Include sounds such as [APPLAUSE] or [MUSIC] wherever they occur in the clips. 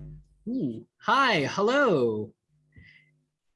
Ooh. Hi, hello.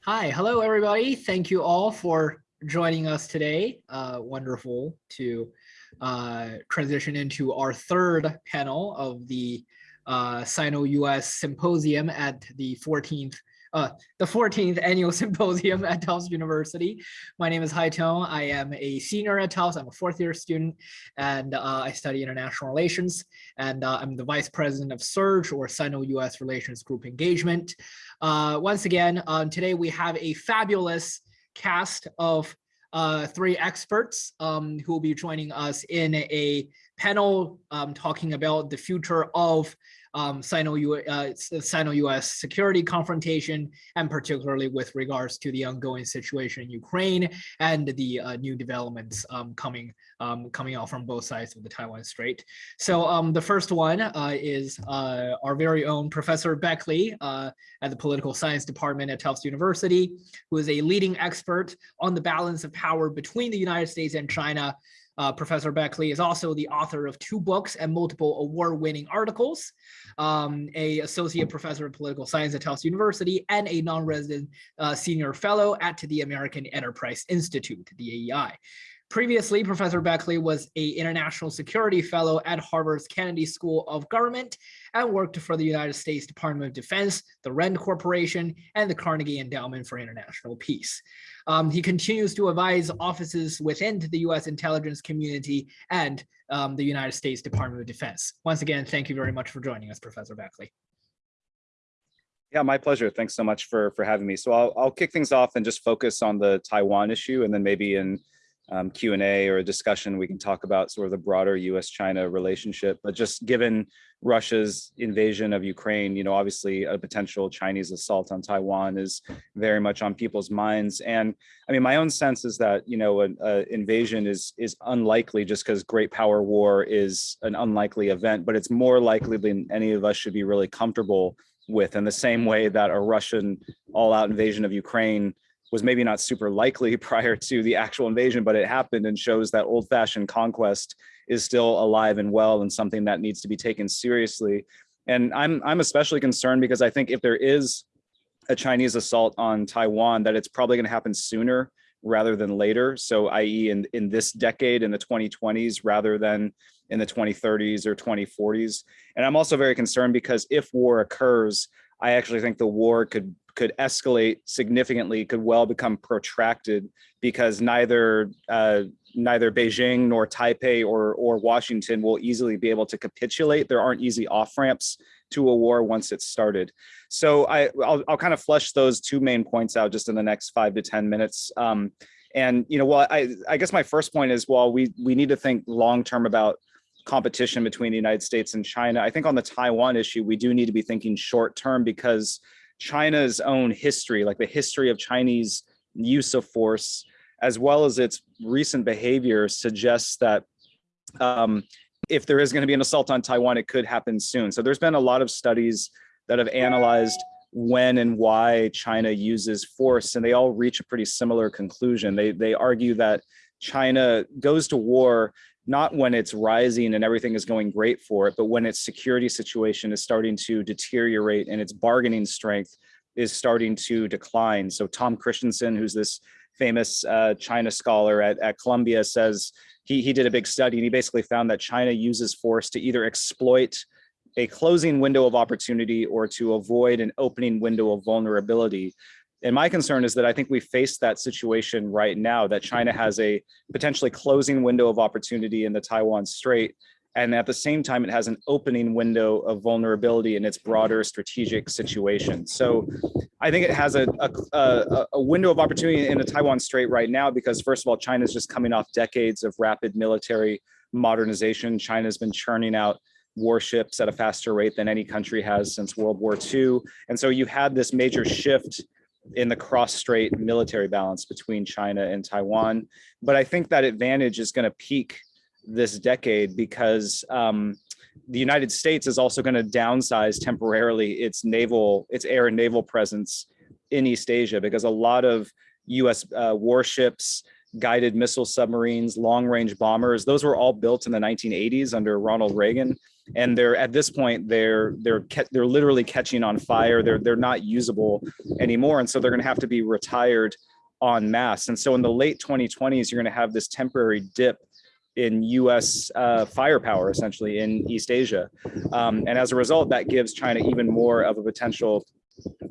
Hi, hello everybody. Thank you all for joining us today. Uh, wonderful to uh, transition into our third panel of the uh, Sino-US Symposium at the 14th uh, the 14th annual [LAUGHS] symposium at Tufts University. My name is Haitong. I am a senior at Tufts. I'm a fourth year student and uh, I study international relations. And uh, I'm the vice president of SURGE or Sino-US Relations Group Engagement. Uh, once again, um, today we have a fabulous cast of uh, three experts um, who will be joining us in a panel um, talking about the future of um, Sino-US uh, Sino security confrontation, and particularly with regards to the ongoing situation in Ukraine and the uh, new developments um, coming um, coming out from both sides of the Taiwan Strait. So um, the first one uh, is uh, our very own Professor Beckley uh, at the Political Science Department at Tufts University, who is a leading expert on the balance of power between the United States and China uh, Professor Beckley is also the author of two books and multiple award-winning articles, um, a associate professor of political science at Tufts University, and a non-resident uh, senior fellow at the American Enterprise Institute, the AEI. Previously, Professor Beckley was a international security fellow at Harvard's Kennedy School of Government and worked for the United States Department of Defense, the RAND Corporation, and the Carnegie Endowment for International Peace. Um, he continues to advise offices within the U.S. intelligence community and um, the United States Department of Defense. Once again, thank you very much for joining us, Professor Beckley. Yeah, my pleasure. Thanks so much for for having me. So I'll I'll kick things off and just focus on the Taiwan issue, and then maybe in um, Q&A or a discussion, we can talk about sort of the broader US-China relationship. But just given Russia's invasion of Ukraine, you know, obviously a potential Chinese assault on Taiwan is very much on people's minds. And I mean, my own sense is that, you know, an invasion is, is unlikely just because great power war is an unlikely event, but it's more likely than any of us should be really comfortable with in the same way that a Russian all-out invasion of Ukraine was maybe not super likely [LAUGHS] prior to the actual invasion, but it happened and shows that old fashioned conquest is still alive and well and something that needs to be taken seriously. And I'm, I'm especially concerned because I think if there is a Chinese assault on Taiwan, that it's probably going to happen sooner rather than later. So i.e. in, in this decade, in the 2020s, rather than in the 2030s or 2040s. And I'm also very concerned because if war occurs, I actually think the war could could escalate significantly, could well become protracted because neither uh, neither Beijing nor Taipei or or Washington will easily be able to capitulate. There aren't easy off ramps to a war once it's started. So I I'll, I'll kind of flesh those two main points out just in the next five to ten minutes. Um, and you know, well, I I guess my first point is well, we we need to think long term about competition between the United States and China. I think on the Taiwan issue, we do need to be thinking short term because China's own history, like the history of Chinese use of force, as well as its recent behavior suggests that um, if there is going to be an assault on Taiwan, it could happen soon. So there's been a lot of studies that have analyzed when and why China uses force, and they all reach a pretty similar conclusion. They, they argue that China goes to war not when it's rising and everything is going great for it, but when its security situation is starting to deteriorate and its bargaining strength is starting to decline. So Tom Christensen, who's this famous uh, China scholar at, at Columbia says he, he did a big study and he basically found that China uses force to either exploit a closing window of opportunity or to avoid an opening window of vulnerability. And my concern is that I think we face that situation right now, that China has a potentially closing window of opportunity in the Taiwan Strait. And at the same time, it has an opening window of vulnerability in its broader strategic situation. So I think it has a, a, a window of opportunity in the Taiwan Strait right now, because first of all, China is just coming off decades of rapid military modernization. China's been churning out warships at a faster rate than any country has since World War II. And so you had this major shift in the cross-strait military balance between China and Taiwan. But I think that advantage is going to peak this decade because um, the United States is also going to downsize temporarily its naval, its air and naval presence in East Asia because a lot of U.S. Uh, warships guided missile submarines, long range bombers. Those were all built in the 1980s under Ronald Reagan. And they're at this point, they're they're they're literally catching on fire. They're they're not usable anymore. And so they're gonna have to be retired en masse. And so in the late 2020s, you're gonna have this temporary dip in US uh, firepower, essentially in East Asia. Um, and as a result, that gives China even more of a potential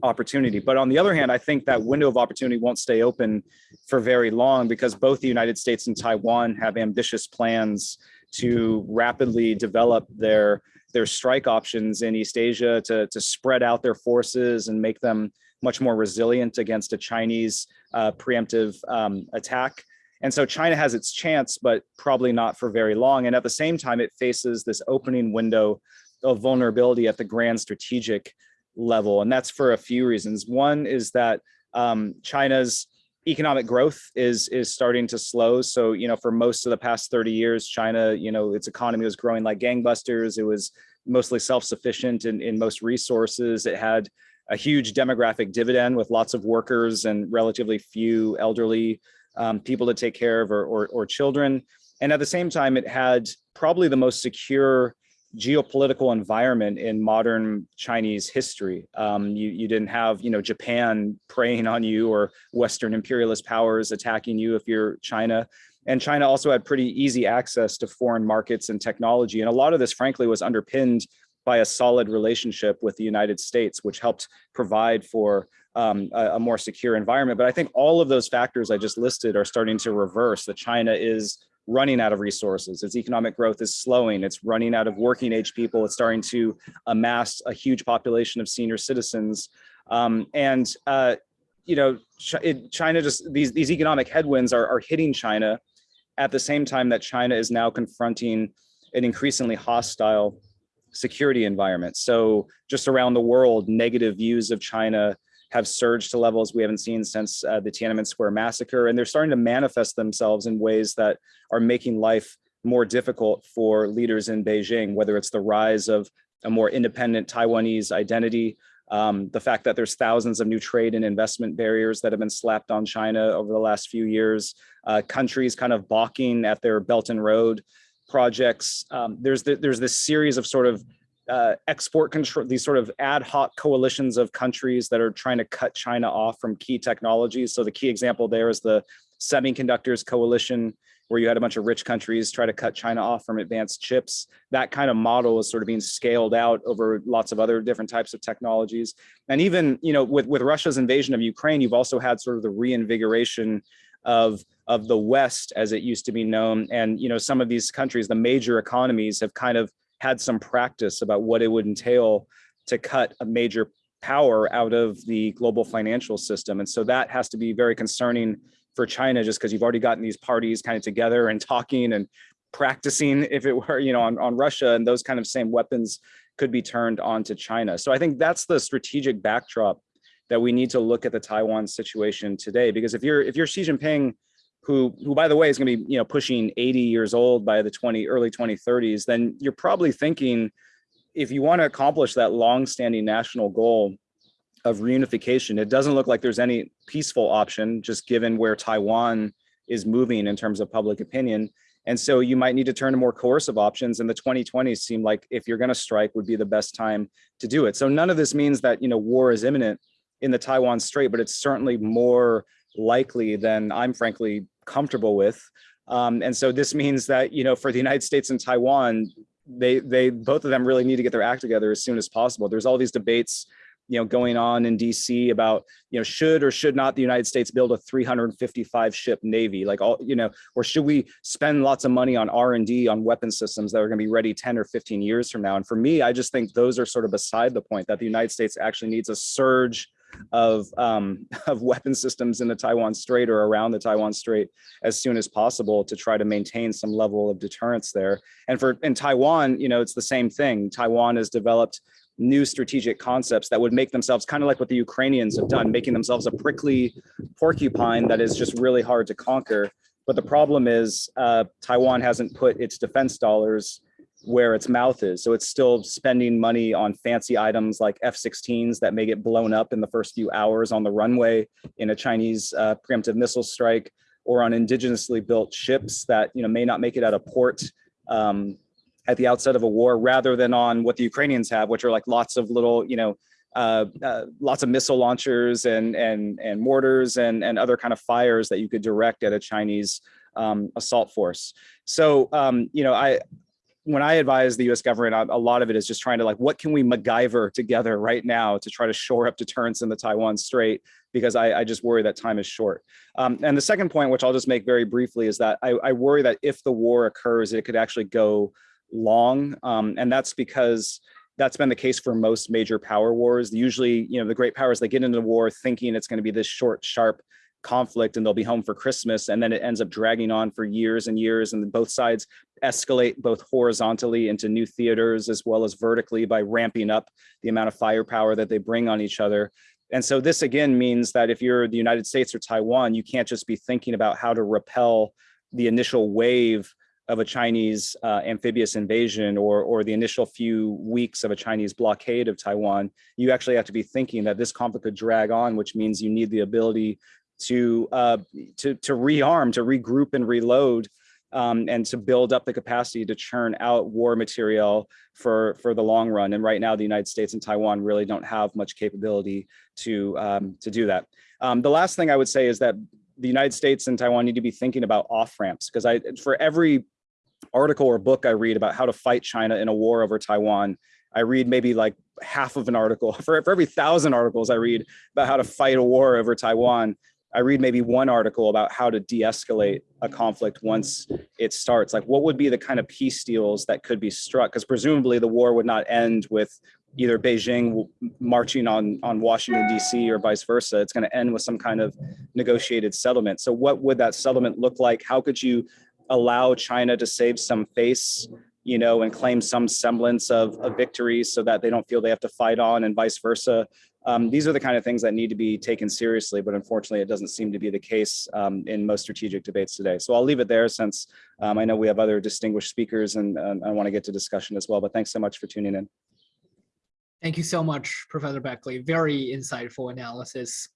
opportunity. But on the other hand, I think that window of opportunity won't stay open for very long because both the United States and Taiwan have ambitious plans to rapidly develop their their strike options in East Asia to, to spread out their forces and make them much more resilient against a Chinese uh, preemptive um, attack. And so China has its chance, but probably not for very long. And at the same time, it faces this opening window of vulnerability at the grand strategic level. And that's for a few reasons. One is that um, China's economic growth is is starting to slow. So, you know, for most of the past 30 years, China, you know, its economy was growing like gangbusters. It was mostly self-sufficient in, in most resources. It had a huge demographic dividend with lots of workers and relatively few elderly um, people to take care of or, or, or children. And at the same time, it had probably the most secure geopolitical environment in modern Chinese history. Um, you, you didn't have, you know, Japan preying on you or Western imperialist powers attacking you if you're China. And China also had pretty easy access to foreign markets and technology. And a lot of this, frankly, was underpinned by a solid relationship with the United States, which helped provide for um, a, a more secure environment. But I think all of those factors I just listed are starting to reverse that China is running out of resources. Its economic growth is slowing. It's running out of working age people. It's starting to amass a huge population of senior citizens. Um, and, uh, you know, China just, these, these economic headwinds are, are hitting China at the same time that China is now confronting an increasingly hostile security environment. So just around the world, negative views of China have surged to levels we haven't seen since uh, the Tiananmen Square massacre. And they're starting to manifest themselves in ways that are making life more difficult for leaders in Beijing, whether it's the rise of a more independent Taiwanese identity, um, the fact that there's thousands of new trade and investment barriers that have been slapped on China over the last few years, uh, countries kind of balking at their Belt and Road projects. Um, there's the, there's this series of sort of uh, export control, these sort of ad hoc coalitions of countries that are trying to cut China off from key technologies. So the key example there is the semiconductors coalition, where you had a bunch of rich countries try to cut China off from advanced chips. That kind of model is sort of being scaled out over lots of other different types of technologies. And even, you know, with, with Russia's invasion of Ukraine, you've also had sort of the reinvigoration of of the West as it used to be known. And, you know, some of these countries, the major economies have kind of had some practice about what it would entail to cut a major power out of the global financial system. And so that has to be very concerning for China, just because you've already gotten these parties kind of together and talking and practicing [LAUGHS] if it were, you know, on, on Russia and those kind of same weapons could be turned on to China. So I think that's the strategic backdrop that we need to look at the Taiwan situation today, because if you're if you're Xi Jinping, who, who by the way, is going to be you know pushing 80 years old by the 20 early 2030s, then you're probably thinking, if you want to accomplish that long-standing national goal of reunification, it doesn't look like there's any peaceful option, just given where Taiwan is moving in terms of public opinion. And so you might need to turn to more coercive options. And the 2020s seem like if you're going to strike would be the best time to do it. So none of this means that you know war is imminent in the Taiwan Strait, but it's certainly more likely than I'm frankly comfortable with. Um, and so this means that, you know, for the United States and Taiwan, they, they, both of them really need to get their act together as soon as possible. There's all these debates, you know, going on in DC about, you know, should or should not the United States build a 355 ship Navy, like all, you know, or should we spend lots of money on R&D on weapon systems that are gonna be ready 10 or 15 years from now? And for me, I just think those are sort of beside the point that the United States actually needs a surge of, um, [LAUGHS] of weapon systems in the Taiwan Strait or around the Taiwan Strait as soon as possible to try to maintain some level of deterrence there. And for in Taiwan, you know, it's the same thing. Taiwan has developed new strategic concepts that would make themselves kind of like what the Ukrainians have done, making themselves a prickly porcupine that is just really hard to conquer. But the problem is uh, Taiwan hasn't put its defense dollars where its mouth is. So it's still spending money on fancy items like F-16s that may get blown up in the first few hours on the runway in a Chinese uh, preemptive missile strike. or on indigenously built ships that you know may not make it out of port um, at the outset of a war, rather than on what the Ukrainians have, which are like lots of little you know uh, uh, lots of missile launchers and and and mortars and and other kind of fires that you could direct at a Chinese um, assault force. So um, you know I when I advise the U.S. government, a lot of it is just trying to like, what can we MacGyver together right now to try to shore up deterrence in the Taiwan Strait? Because I, I just worry that time is short. Um, and the second point, which I'll just make very briefly, is that I, I worry that if the war occurs, it could actually go long, um, and that's because that's been the case for most major power wars. Usually, you know, the great powers they get into the war thinking it's going to be this short, sharp conflict and they'll be home for Christmas. And then it ends up dragging on for years and years. And both sides escalate both horizontally into new theaters as well as vertically by ramping up the amount of firepower that they bring on each other. And so this again means that if you're the United States or Taiwan, you can't just be thinking about how to repel the initial wave of a Chinese uh, amphibious invasion or, or the initial few weeks of a Chinese blockade of Taiwan, you actually have to be thinking that this conflict could drag on, which means you need the ability to uh, to to rearm, to regroup and reload, um, and to build up the capacity to churn out war material for for the long run. And right now, the United States and Taiwan really don't have much capability to um, to do that. Um, the last thing I would say is that the United States and Taiwan need to be thinking about off ramps because I for every article or book I read about how to fight China in a war over Taiwan, I read maybe like half of an article [LAUGHS] for, for every thousand articles I read about how to fight a war over Taiwan. I read maybe one article about how to de-escalate a conflict once it starts. Like what would be the kind of peace deals that could be struck? Because presumably the war would not end with either Beijing marching on, on Washington, DC or vice versa. It's gonna end with some kind of negotiated settlement. So what would that settlement look like? How could you allow China to save some face you know, and claim some semblance of a victory so that they don't feel they have to fight on and vice versa. Um, these are the kind of things that need to be taken seriously, but unfortunately it doesn't seem to be the case um, in most strategic debates today. So I'll leave it there since um, I know we have other distinguished speakers and I want to get to discussion as well, but thanks so much for tuning in. Thank you so much, Professor Beckley. Very insightful analysis.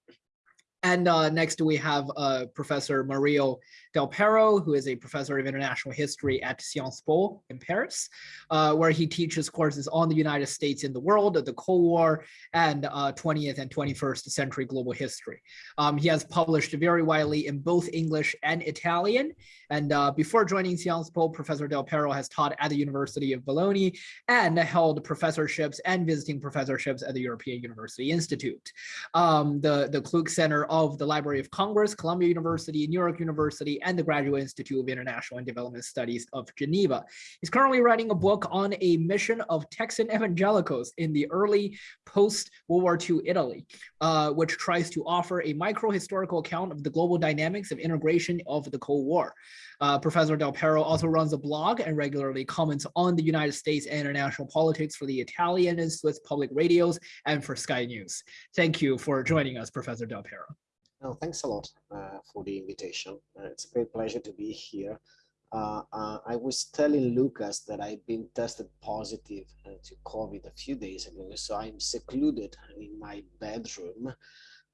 And uh, next we have uh, Professor Mario Del Pero, who is a professor of international history at Sciences Po in Paris, uh, where he teaches courses on the United States in the world, the Cold War, and 20th uh, and 21st century global history. Um, he has published very widely in both English and Italian. And uh, before joining Sciences Po, Professor Del Pero has taught at the University of Bologna and held professorships and visiting professorships at the European University Institute. Um, the, the Kluge Center of the Library of Congress, Columbia University, New York University, and the Graduate Institute of International and Development Studies of Geneva. He's currently writing a book on a mission of Texan evangelicals in the early post-World War II Italy, uh, which tries to offer a micro-historical account of the global dynamics of integration of the Cold War. Uh, Professor Del Pero also runs a blog and regularly comments on the United States and international politics for the Italian and Swiss public radios and for Sky News. Thank you for joining us, Professor Del Pero. No, thanks a lot uh, for the invitation. Uh, it's a great pleasure to be here. Uh, uh I was telling Lucas that I've been tested positive uh, to COVID a few days ago, so I'm secluded in my bedroom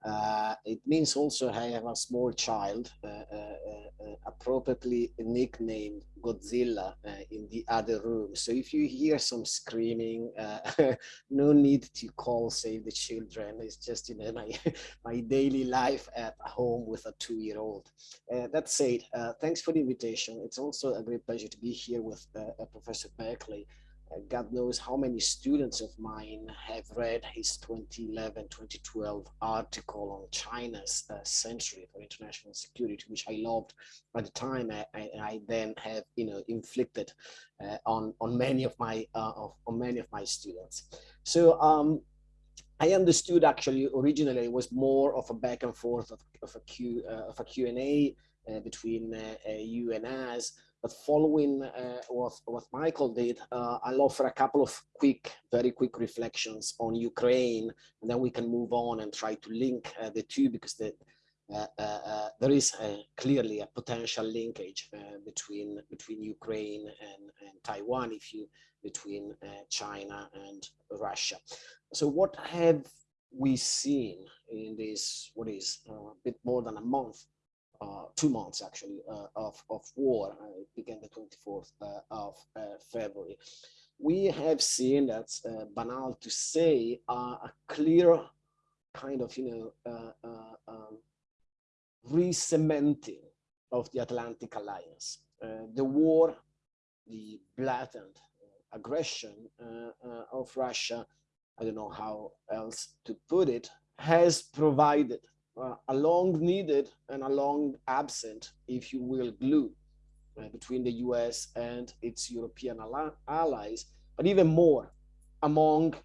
uh, it means also I have a small child, uh, uh, uh appropriately nicknamed Godzilla uh, in the other room. So if you hear some screaming, uh, [LAUGHS] no need to call Save the Children. It's just you know my [LAUGHS] my daily life at home with a two-year-old. that said, thanks for the invitation. It's also a great pleasure to be here with Professor Beckley. God knows how many students of mine have read his 2011, 2012 article on China's uh, century for international security, which I loved at the time. I, I, I then have, you know, inflicted uh, on on many of my uh, of, on many of my students. So um, I understood actually originally it was more of a back and forth of, of a Q uh, of a Q and A uh, between uh, you and us. But following uh, what, what Michael did, uh, I'll offer a couple of quick, very quick reflections on Ukraine, and then we can move on and try to link uh, the two because the, uh, uh, uh, there is clearly a potential linkage between between Ukraine and, and Taiwan, if you between China and Russia. So what have we seen in this, what is a bit more than a month uh, two months actually uh, of, of war. Uh, it began the 24th uh, of February. We have seen that's banal to say a clear kind of you know um, re-cementing of the Atlantic Alliance. the war, the blatant aggression of Russia, I don't know how else to put it, has provided uh, a long needed and a long absent, if you will, glue uh, between the US and its European allies, but even more among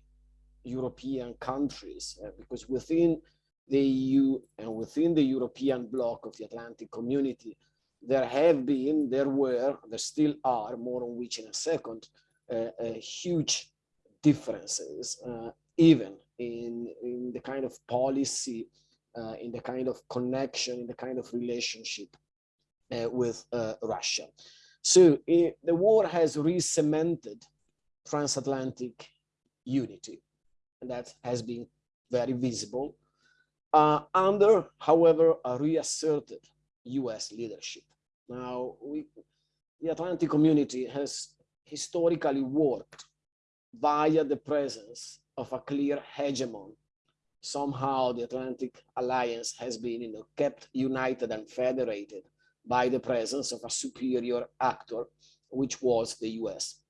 European countries, uh, because within the EU and within the European bloc of the Atlantic community, there have been, there were, there still are, more on which in a second, uh, uh, huge differences, uh, even in, in the kind of policy in the kind of connection, in the kind of relationship uh, with uh, Russia. So it, the war has re-cemented transatlantic unity, and that has been very visible uh, under, however, a reasserted US leadership. Now, we, the Atlantic community has historically worked via the presence of a clear hegemon somehow the Atlantic Alliance has been you know, kept united and federated by the presence of a superior actor, which was the US.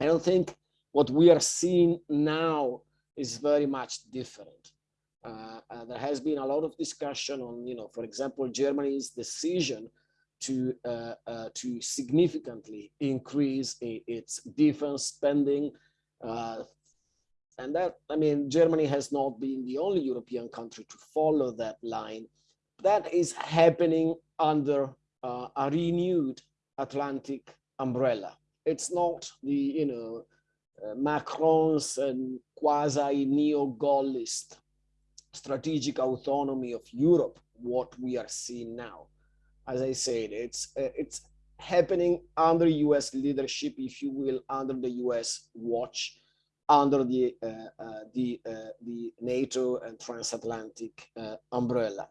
I don't think what we are seeing now is very much different. Uh, uh, there has been a lot of discussion on, you know, for example, Germany's decision to uh, uh to significantly increase its defense spending uh, and that, I mean, Germany has not been the only European country to follow that line. That is happening under uh, a renewed Atlantic umbrella. It's not the, you know, uh, Macron's and quasi neo-Gaullist strategic autonomy of Europe, what we are seeing now. As I said, it's, uh, it's happening under US leadership, if you will, under the US watch under the, uh, uh, the, uh, the NATO and transatlantic umbrella.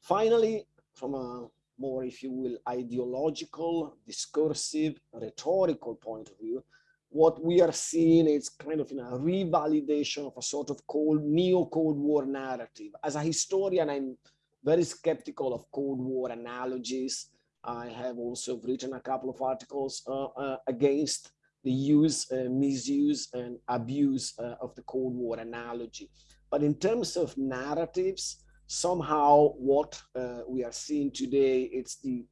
Finally, from a more, if you will, ideological, discursive, rhetorical point of view, what we are seeing is kind of in a revalidation of a sort of cold, neo-Cold War narrative. As a historian, I'm very skeptical of Cold War analogies. I have also written a couple of articles uh, uh, against the use, uh, misuse, and abuse uh, of the Cold War analogy. But in terms of narratives, somehow what uh, we are seeing today, it's the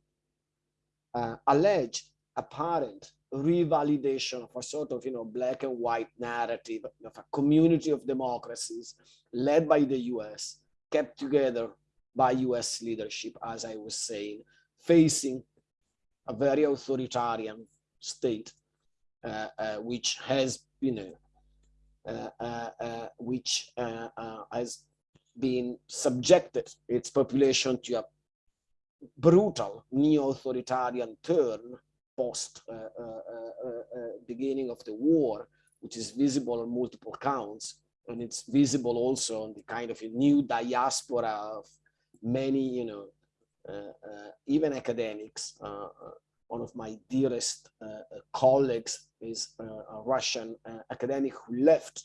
uh, alleged, apparent revalidation of a sort of, you know, black and white narrative of a community of democracies led by the US, kept together by US leadership, as I was saying, facing a very authoritarian state which has you know uh, which has been subjected its population to a brutal neo-authoritarian turn post uh, uh, uh, beginning of the war, which is visible on multiple counts. And it's visible also on the kind of a new diaspora of many, you know, even academics one of my dearest uh, uh colleagues is uh, a Russian academic who left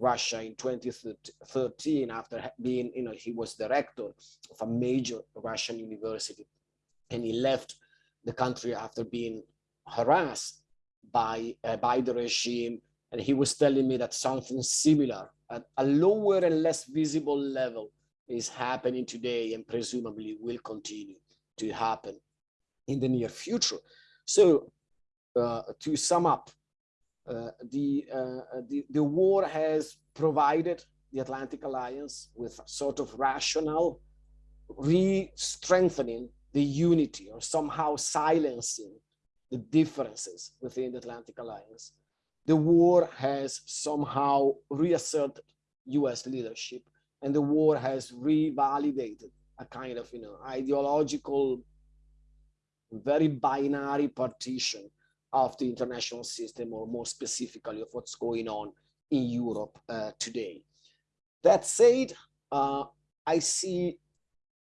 Russia in 2013 after being, you know, he was director of a major Russian university. And he left the country after being harassed by, uh, by the regime. And he was telling me that something similar at a lower and less visible level is happening today and presumably will continue to happen in the near future. So uh, to sum up, uh, the, uh, the, the war has provided the Atlantic Alliance with sort of rational re-strengthening the unity or somehow silencing the differences within the Atlantic Alliance. The war has somehow reasserted US leadership and the war has revalidated a kind of you know ideological very binary partition of the international system, or more specifically of what's going on in Europe uh, today. That said, uh, I see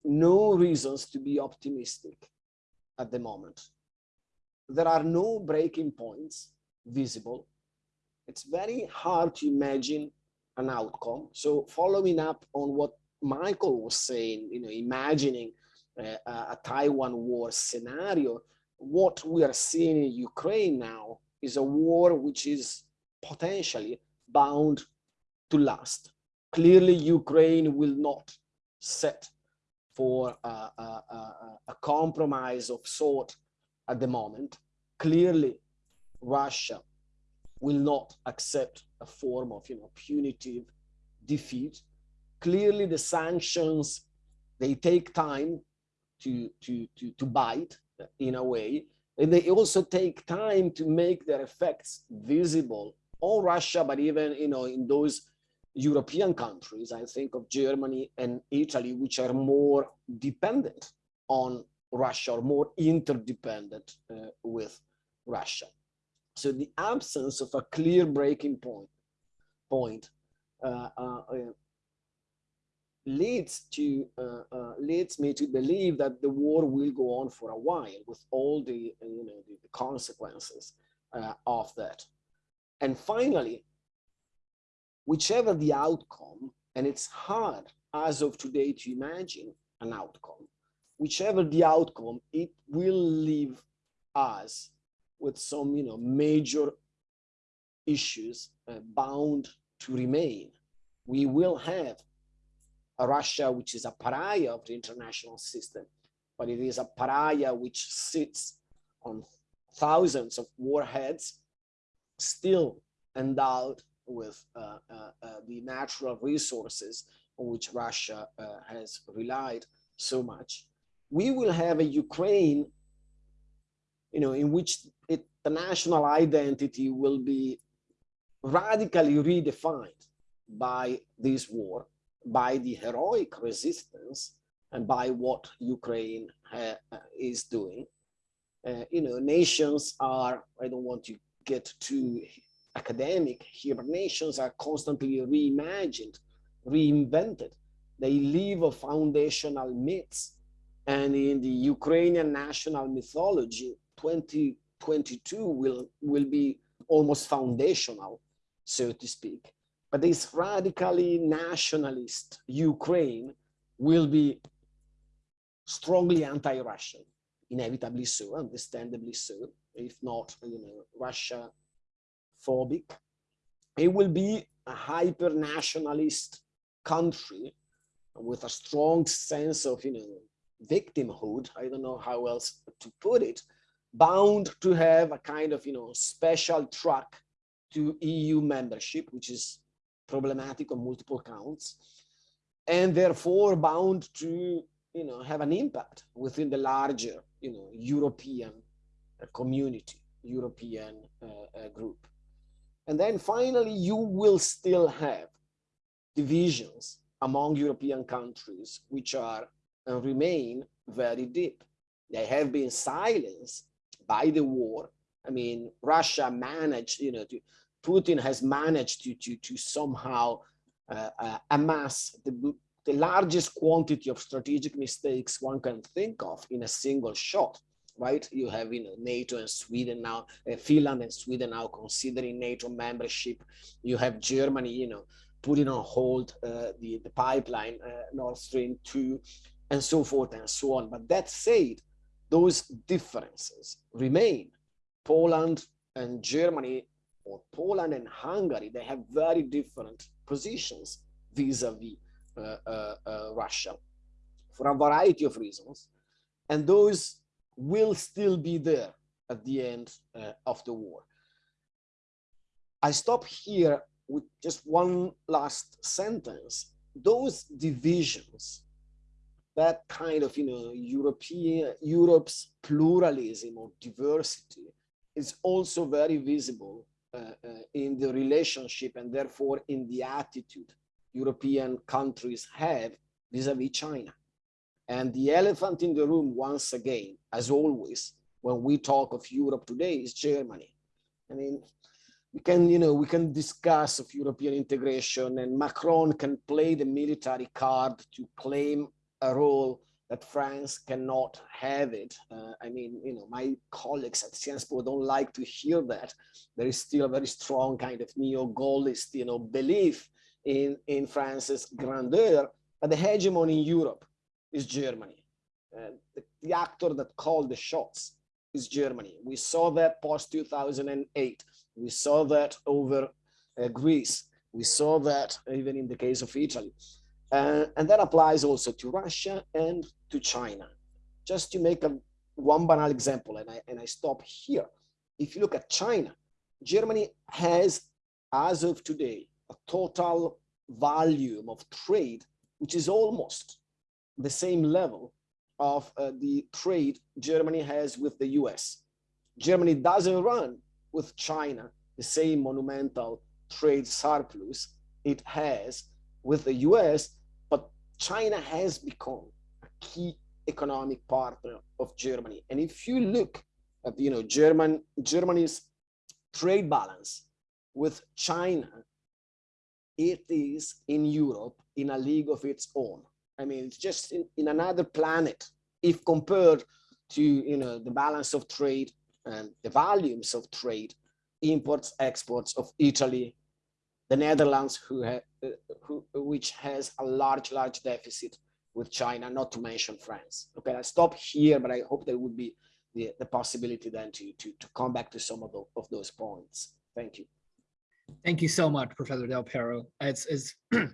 no reasons to be optimistic at the moment. There are no breaking points visible. It's very hard to imagine an outcome. So following up on what Michael was saying, you know, imagining Uh, a Taiwan war scenario, what we are seeing in Ukraine now is a war which is potentially bound to last. Clearly, Ukraine will not set for a, a, a, a compromise of sort at the moment. Clearly, Russia will not accept a form of you know, punitive defeat. Clearly, the sanctions, they take time to, to, to, to bite in a way. And they also take time to make their effects visible on Russia, but even you know in those European countries, I think of Germany and Italy, which are more dependent on Russia or more interdependent uh, with Russia. So the absence of a clear breaking point, point uh, uh leads to uh, uh, leads me to believe that the war will go on for a while with all the you know the, the consequences uh, of that. And finally whichever the outcome and it's hard as of today to imagine an outcome whichever the outcome it will leave us with some you know major issues uh, bound to remain. We will have Russia which is a pariah of the international system, but it is a pariah which sits on thousands of warheads, still endowed with uh, uh, uh, the natural resources on which Russia uh, has relied so much. We will have a Ukraine, you know, in which it, the national identity will be radically redefined by this war by the heroic resistance and by what Ukraine uh, is doing. Uh, you know, nations are, I don't want to get too academic here, nations are constantly reimagined, reinvented. They live of foundational myths. And in the Ukrainian national mythology, 2022 will, will be almost foundational, so to speak. But this radically nationalist Ukraine will be strongly anti-Russian, inevitably so, understandably so, if not, you know, Russia phobic. It will be a hyper nationalist country with a strong sense of, you know, victimhood. I don't know how else to put it, bound to have a kind of, you know, special track to EU membership, which is problematic on multiple counts and therefore bound to you know have an impact within the larger you know european uh, community european uh, uh, group. And then finally you will still have divisions among european countries which are and remain very deep. They have been silenced by the war. I mean russia managed you know to Putin has managed to, to, to somehow uh, uh, amass the, the largest quantity of strategic mistakes one can think of in a single shot right? You have you know, NATO and Sweden now, uh, Finland and Sweden now considering NATO membership. You have Germany, you know, putting on hold uh, the, the pipeline, uh, Nord Stream 2, and so forth and so on. But that said, those differences remain. Poland and Germany or Poland and Hungary, they have very different positions vis-a-vis -vis, uh, uh, uh, Russia for a variety of reasons. And those will still be there at the end uh, of the war. I stop here with just one last sentence. Those divisions, that kind of, you know, European, Europe's pluralism or diversity is also very visible Uh, uh, in the relationship and therefore in the attitude European countries have vis-a-vis -vis China. And the elephant in the room, once again, as always, when we talk of Europe today is Germany. I mean, we can, you know, we can discuss of European integration and Macron can play the military card to claim a role that France cannot have it. Uh, I mean, you know, my colleagues at Sciences Po don't like to hear that. There is still a very strong kind of neo-Gaullist, you know, belief in, in France's grandeur, but the hegemony in Europe is Germany. Uh, the, the actor that called the shots is Germany. We saw that post 2008. We saw that over uh, Greece. We saw that even in the case of Italy. Uh, and that applies also to Russia and to China. Just to make a one banal example, and I, and I stop here. If you look at China, Germany has, as of today, a total volume of trade, which is almost the same level of uh, the trade Germany has with the US. Germany doesn't run with China the same monumental trade surplus it has with the US, China has become a key economic partner of Germany. And if you look at, you know, German, Germany's trade balance with China, it is in Europe in a league of its own. I mean, it's just in, in another planet if compared to, you know, the balance of trade and the volumes of trade, imports, exports of Italy, the Netherlands, who, ha who which has a large, large deficit with China, not to mention France. Okay, I stop here, but I hope there would be the, the possibility then to, to, to come back to some of, the, of those points. Thank you. Thank you so much, Professor Del Piero. It's, it's [CLEARS THROAT]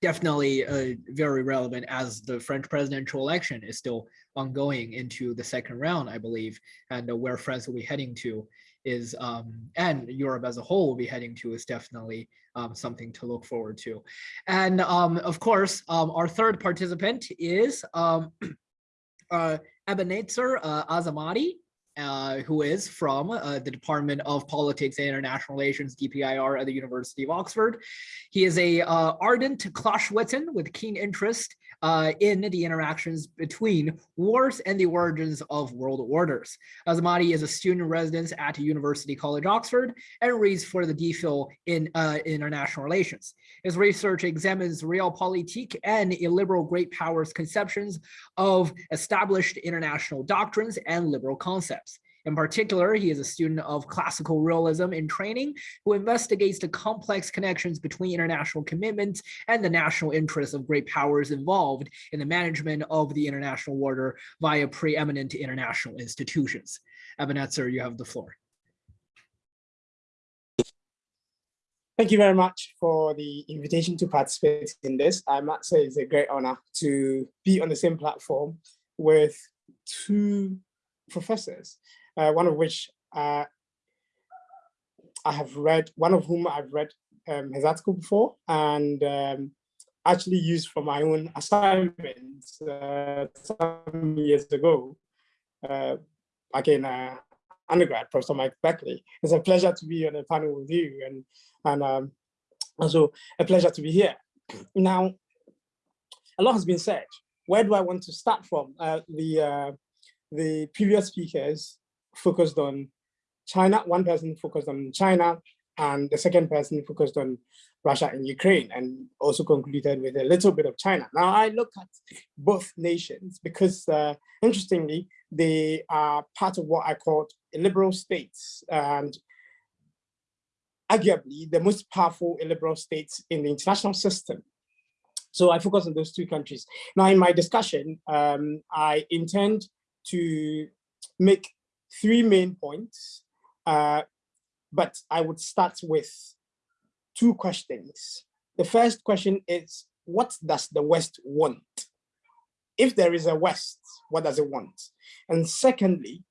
definitely uh, very relevant as the French presidential election is still ongoing into the second round, I believe, and uh, where France will be heading to is, um, and Europe as a whole will be heading to is definitely um, something to look forward to. And um, of course, um, our third participant is um, [CLEARS THROAT] uh, Ebenezer uh, Azamati, uh, who is from uh, the Department of Politics and International Relations, DPIR at the University of Oxford. He is a uh, ardent Clausewitzian with keen interest uh, in the interactions between wars and the origins of world orders. Azamati is a student resident at University College Oxford and reads for the DPhil in uh, international relations. His research examines realpolitik and illiberal great powers conceptions of established international doctrines and liberal concepts. In particular, he is a student of classical realism in training who investigates the complex connections between international commitments and the national interests of great powers involved in the management of the international order via preeminent international institutions. Ebenezer, you have the floor. Thank you very much for the invitation to participate in this. I must say it's a great honor to be on the same platform with two professors uh, one of which uh, I have read, one of whom I've read um, his article before and um, actually used for my own assignments uh, some years ago, uh, again, uh, undergrad, Professor Mike Beckley. It's a pleasure to be on a panel with you and, and um, also a pleasure to be here. Now, a lot has been said. Where do I want to start from? Uh, the, uh, the previous speakers focused on China, one person focused on China, and the second person focused on Russia and Ukraine, and also concluded with a little bit of China. Now I look at both nations because, uh, interestingly, they are part of what I call illiberal states, and arguably the most powerful illiberal states in the international system. So I focus on those two countries. Now in my discussion, um, I intend to make three main points, uh, but I would start with two questions. The first question is, what does the West want? If there is a West, what does it want? And secondly,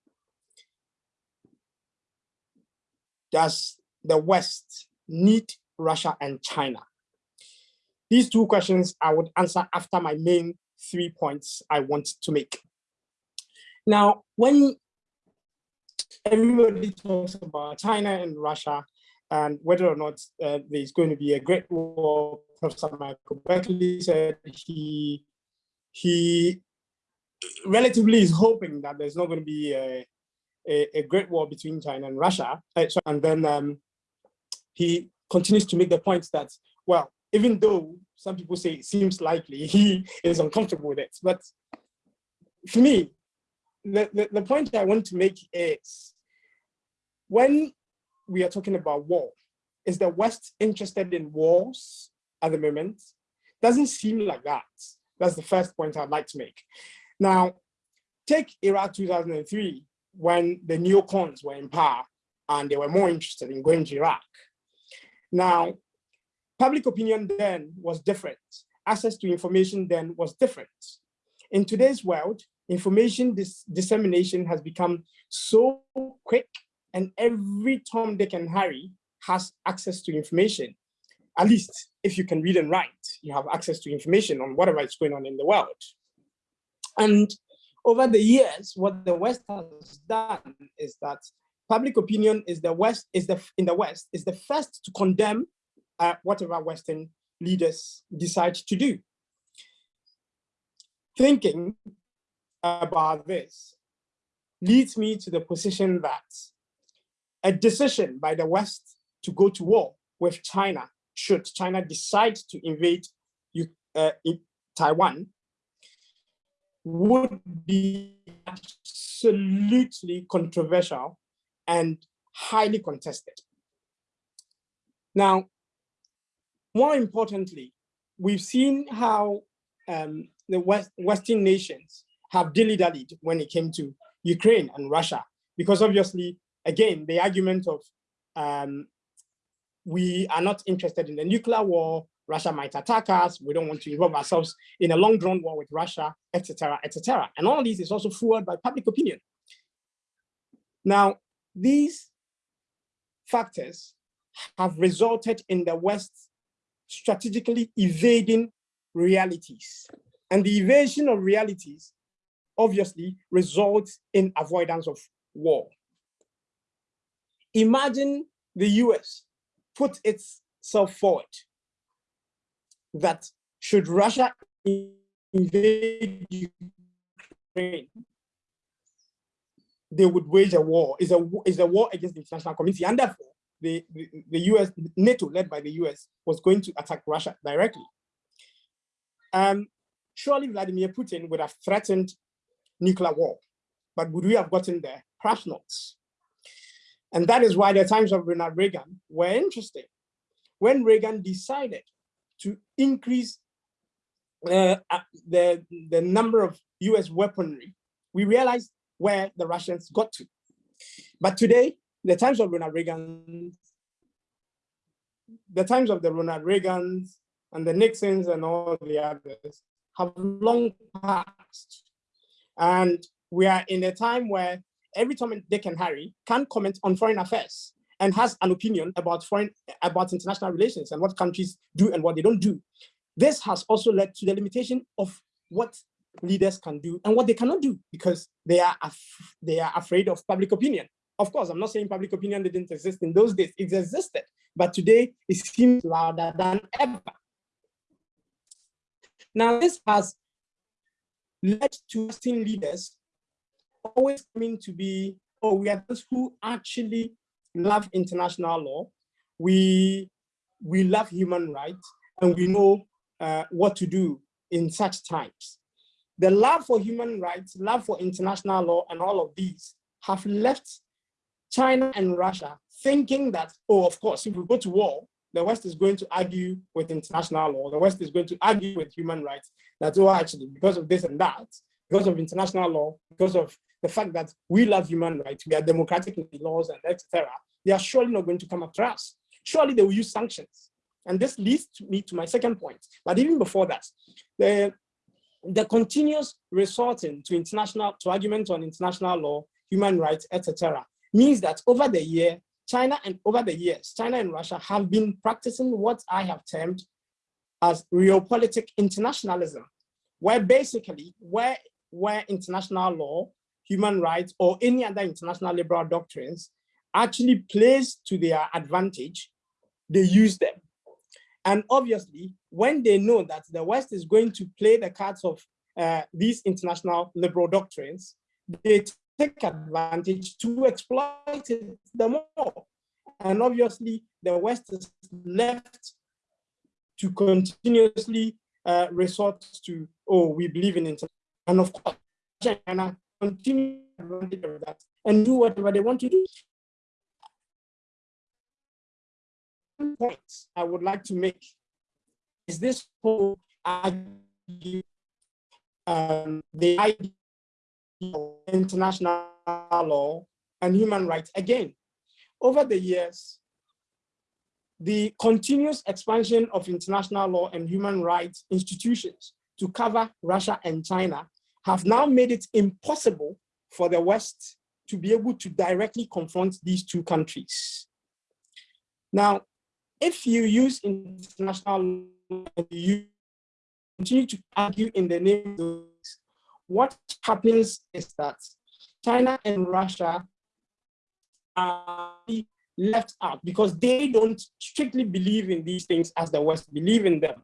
does the West need Russia and China? These two questions I would answer after my main three points I want to make. Now, when everybody talks about China and Russia and whether or not uh, there's going to be a great war. Professor Michael Beckley said he he relatively is hoping that there's not going to be a, a, a great war between China and Russia. Uh, and then um, he continues to make the point that, well, even though some people say it seems likely, [LAUGHS] he is uncomfortable with it. But for me, the, the, the point I want to make is when we are talking about war, is the West interested in wars at the moment? Doesn't seem like that. That's the first point I'd like to make. Now, take Iraq 2003, when the neocons were in power and they were more interested in going to Iraq. Now, public opinion then was different. Access to information then was different. In today's world, information dis dissemination has become so quick and every Tom, Dick and Harry has access to information. At least if you can read and write, you have access to information on whatever is going on in the world. And over the years, what the West has done is that public opinion is the West is the in the West is the first to condemn uh, whatever Western leaders decide to do. Thinking about this leads me to the position that a decision by the West to go to war with China, should China decide to invade uh, Taiwan, would be absolutely controversial and highly contested. Now, more importantly, we've seen how um, the West, Western nations have dilly-dallied when it came to Ukraine and Russia, because obviously, again, the argument of um, we are not interested in the nuclear war, Russia might attack us, we don't want to involve ourselves in a long drawn war with Russia, etc., etc. And all this is also fueled by public opinion. Now, these factors have resulted in the West strategically evading realities. And the evasion of realities obviously results in avoidance of war. Imagine the US put itself forward that should Russia invade Ukraine, they would wage a war, is a, is a war against the international community. And therefore, the, the, the US, NATO led by the US was going to attack Russia directly. Um, surely Vladimir Putin would have threatened nuclear war, but would we have gotten there? Perhaps not. And that is why the times of Ronald Reagan were interesting. When Reagan decided to increase uh, uh the, the number of US weaponry, we realized where the Russians got to. But today, the times of Ronald Reagan, the times of the Ronald Reagans and the Nixons and all the others have long passed. And we are in a time where every Tom, Dick and Harry can comment on foreign affairs and has an opinion about foreign about international relations and what countries do and what they don't do. This has also led to the limitation of what leaders can do and what they cannot do because they are they are afraid of public opinion. Of course, I'm not saying public opinion didn't exist in those days, it existed, but today it seems louder than ever. Now, this has led to Western leaders always coming to be, oh, we are those who actually love international law. We, we love human rights and we know uh, what to do in such times. The love for human rights, love for international law and all of these have left China and Russia thinking that, oh, of course, if we go to war, the West is going to argue with international law. The West is going to argue with human rights. That, oh, actually, because of this and that, because of international law, because of the fact that we love human rights, we are democratic in the laws and etc., they are surely not going to come after us. Surely they will use sanctions. And this leads me to my second point. But even before that, the, the continuous resorting to international, to arguments on international law, human rights, etc., means that over the year, China and over the years, China and Russia have been practicing what I have termed as realpolitik internationalism, where basically, where, where international law human rights, or any other international liberal doctrines actually plays to their advantage, they use them. And obviously, when they know that the West is going to play the cards of uh, these international liberal doctrines, they take advantage to exploit it the more. And obviously, the West is left to continuously uh, resort to, oh, we believe in international. And of course, China continue that and do whatever they want to do. Points I would like to make is this whole argue um, the idea international law and human rights. Again, over the years, the continuous expansion of international law and human rights institutions to cover Russia and China have now made it impossible for the West to be able to directly confront these two countries. Now, if you use international law, you continue to argue in the name of what happens is that China and Russia are left out because they don't strictly believe in these things as the West believe in them.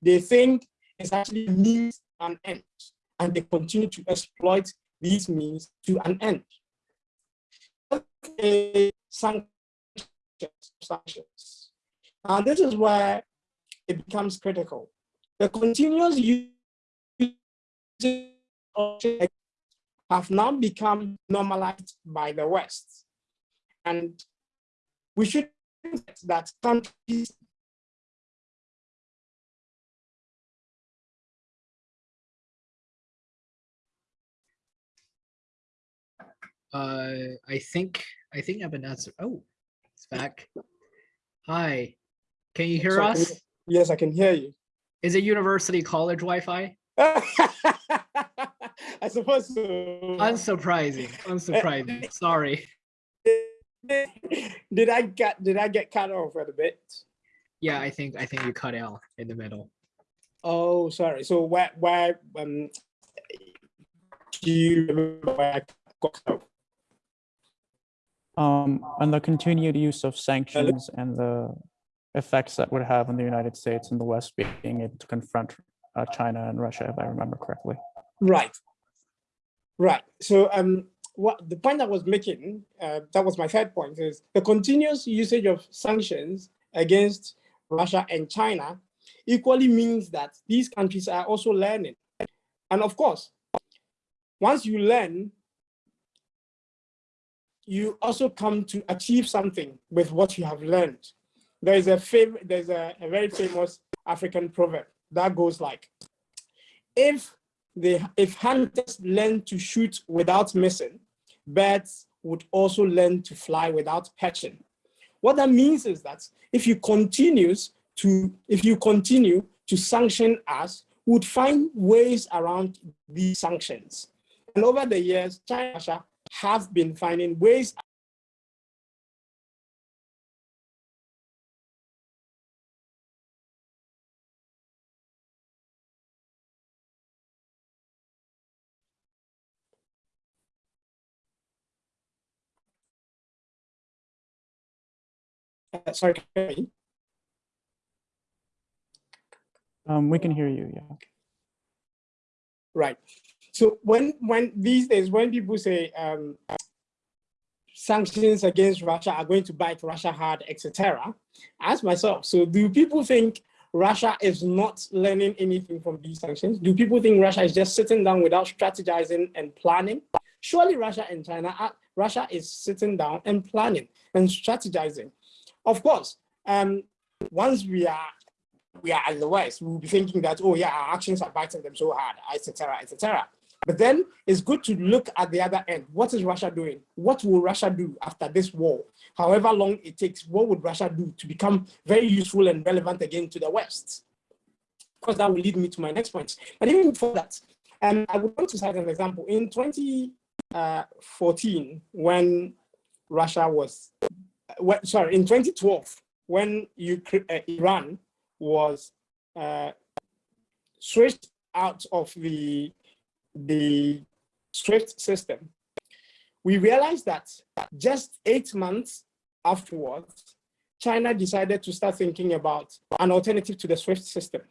They think it's actually means an end, and they continue to exploit these means to an end. Sanctions, sanctions. And this is where it becomes critical. The continuous use have now become normalized by the West. And we should that countries Uh, I think I think I've been answered. Oh, it's back. Hi, can you hear So us? you- Yes, I can hear you. Is it university college Wi-Fi? [LAUGHS] I suppose so. Unsurprising, unsurprising. [LAUGHS] Sorry. did I get did I get cut off at a bit? Yeah, I think I think you cut out in the middle. Oh, sorry. So where where um do you remember where I got cut off? um, on the continued use of sanctions and the effects that would have on the United States and the West being able to confront uh, China and Russia, if I remember correctly. Right. Right. So um what the point I was making, uh, that was my third point, is the continuous usage of sanctions against Russia and China equally means that these countries are also learning. And of course, once you learn, you also come to achieve something with what you have learned. There is a fav- there's a, a very famous African proverb that goes like, if they if hunters learn to shoot without missing, birds would also learn to fly without perching. What that means is that if you continues to if you continue to sanction us, would find ways around these sanctions. And over the years, China have been finding ways uh, sorry, can you hear me? Um, we can hear you, yeah. Right. So when when these days when people say um, sanctions against Russia are going to bite Russia hard, etc., ask myself: So do people think Russia is not learning anything from these sanctions? Do people think Russia is just sitting down without strategizing and planning? Surely Russia and China, are, Russia is sitting down and planning and strategizing. Of course, um, once we are we are West, we'll be thinking that, oh yeah, our actions are biting them so hard, etc., etc. But then it's good to look at the other end. What is Russia doing? What will Russia do after this war? However long it takes, what would Russia do to become very useful and relevant again to the West? Of course, that will lead me to my next point. But even before that, um, I would want to cite an example. In 2014, when Russia was, sorry, in 2012, when uh, Iran was uh, switched out of the the SWIFT system, we realized that just eight months afterwards, China decided to start thinking about an alternative to the SWIFT system.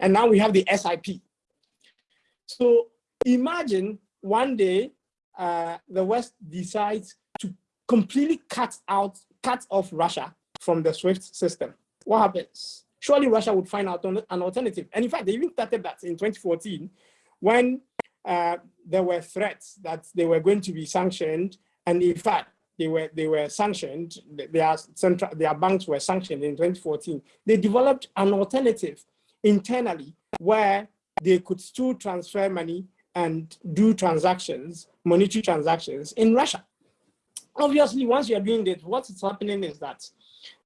And now we have the CIPS. So imagine one day uh, the West decides to completely cut out, cut off Russia from the SWIFT system. What happens? Surely Russia would find out an alternative. And in fact, they even started that in 2014 when uh, there were threats that they were going to be sanctioned, and in fact, they were they were sanctioned. Their central their banks were sanctioned in 2014. They developed an alternative internally where they could still transfer money and do transactions, monetary transactions in Russia. Obviously, once you're doing this, what is happening is that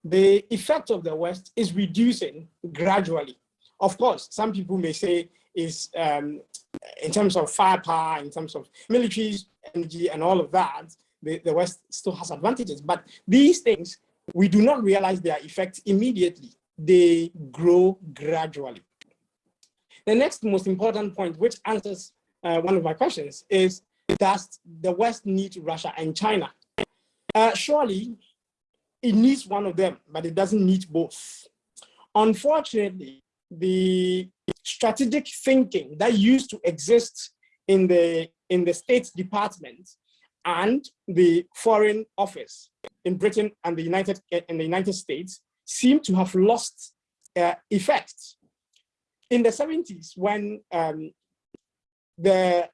the effect of the West is reducing gradually. Of course, some people may say is um, in terms of firepower, in terms of military energy and all of that, the, the West still has advantages. But these things, we do not realize their effects immediately. They grow gradually. The next most important point, which answers uh, one of my questions, is does the West need Russia and China? Uh, surely it needs one of them, but it doesn't need both. Unfortunately, the strategic thinking that used to exist in the in the State Department and the Foreign Office in Britain and the United in the United States seem to have lost uh, effect. In the 70s, when um, the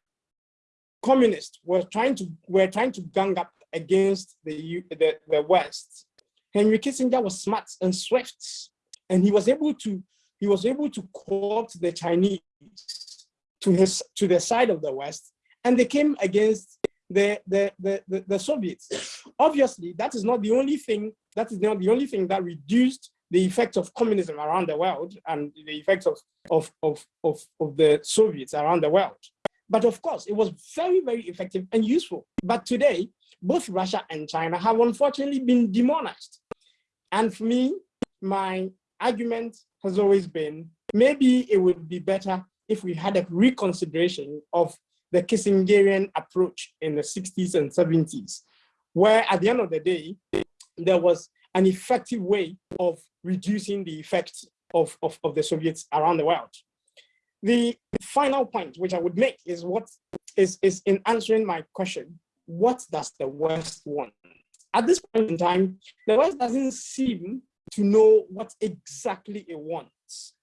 communists were trying to were trying to gang up against the, the, the West, Henry Kissinger was smart and swift, and he was able to he was able to co-opt the Chinese to his to the side of the West, and they came against the the, the, the, the Soviets. Obviously, that is not the only thing, that is not the only thing that reduced the effects of communism around the world and the effects of, of, of, of, of the Soviets around the world. But of course, it was very, very effective and useful. But today, both Russia and China have unfortunately been demonized. And for me, my argument has always been, maybe it would be better if we had a reconsideration of the Kissingerian approach in the 60s and 70s, where at the end of the day, there was an effective way of reducing the effect of, of, of the Soviets around the world. The final point which I would make is what is, is in answering my question, what does the West want? At this point in time, the West doesn't seem to know what exactly it wants.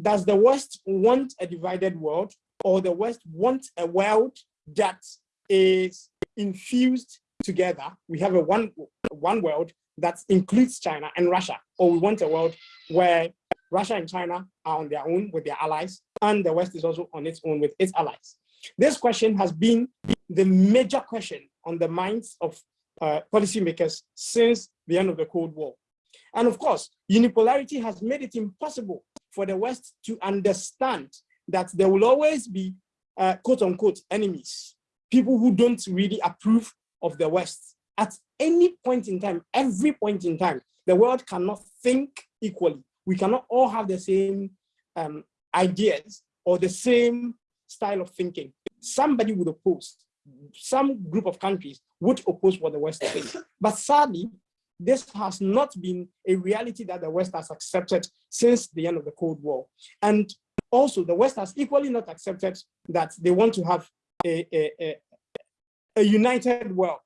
Does the West want a divided world or the West want a world that is infused together? We have a one, one world that includes China and Russia, or we want a world where Russia and China are on their own with their allies, and the West is also on its own with its allies. This question has been the major question on the minds of uh, policymakers since the end of the Cold War. And of course, unipolarity has made it impossible for the West to understand that there will always be uh, quote unquote enemies, people who don't really approve of the West. At any point in time, every point in time, the world cannot think equally. We cannot all have the same um, ideas or the same style of thinking. Somebody would oppose, some group of countries would oppose what the West thinks. [COUGHS] But sadly, this has not been a reality that the West has accepted since the end of the Cold War. And also the West has equally not accepted that they want to have a, a, a, a united world.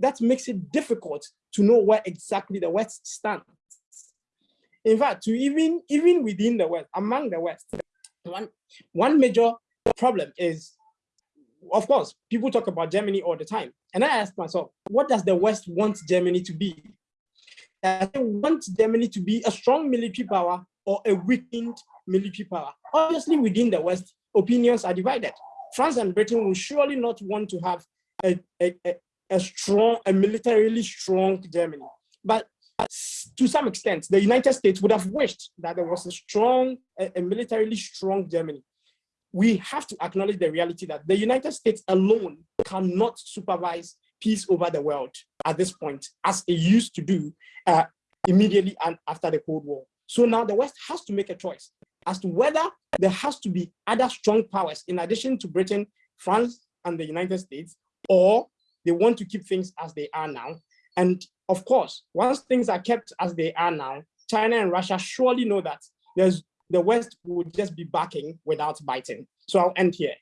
That makes it difficult to know where exactly the West stands. In fact, to even, even within the West, among the West, one, one major problem is, of course, people talk about Germany all the time. And I ask myself, what does the West want Germany to be? Uh, they want Germany to be a strong military power or a weakened military power. Obviously, within the West, opinions are divided. France and Britain will surely not want to have a, a, a, a strong, a militarily strong Germany. But to some extent, the United States would have wished that there was a strong, a, a militarily strong Germany. We have to acknowledge the reality that the United States alone cannot supervise peace over the world at this point, as it used to do uh, immediately and after the Cold War. So now the West has to make a choice as to whether there has to be other strong powers in addition to Britain, France, and the United States, or they want to keep things as they are now. And of course, once things are kept as they are now, China and Russia surely know that there's the West would just be backing without biting. So I'll end here.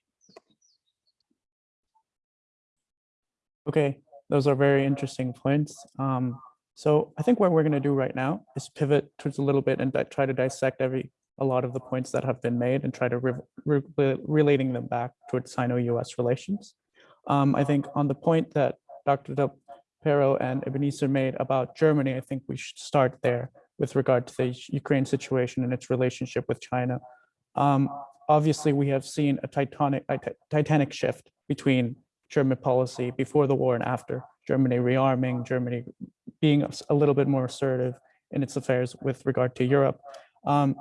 Okay, those are very interesting points. Um, so I think what we're going to do right now is pivot towards a little bit and try to dissect every a lot of the points that have been made and try to re re relating them back towards Sino-US relations. Um, I think on the point that Dr. Del and Ebenezer made about Germany, I think we should start there with regard to the Ukraine situation and its relationship with China. Um, obviously, we have seen a titanic, a titanic shift between German policy before the war and after. Germany rearming, Germany being a little bit more assertive in its affairs with regard to Europe. Um,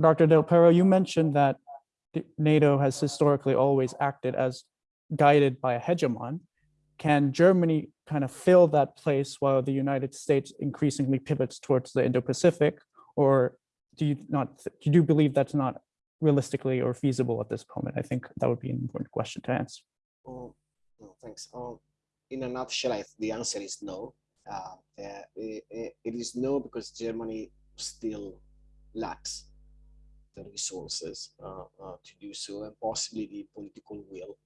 Dr. Del Pero, you mentioned that NATO has historically always acted as guided by a hegemon. Can Germany kind of fill that place while the United States increasingly pivots towards the Indo-Pacific? Or do you not, do you believe that's not realistically or feasible at this moment? I think that would be an important question to answer. Oh, no, thanks. Um, in a nutshell, I, the answer is no. Uh, uh, it, it is no because Germany still lacks the resources uh, uh, to do so and possibly the political will.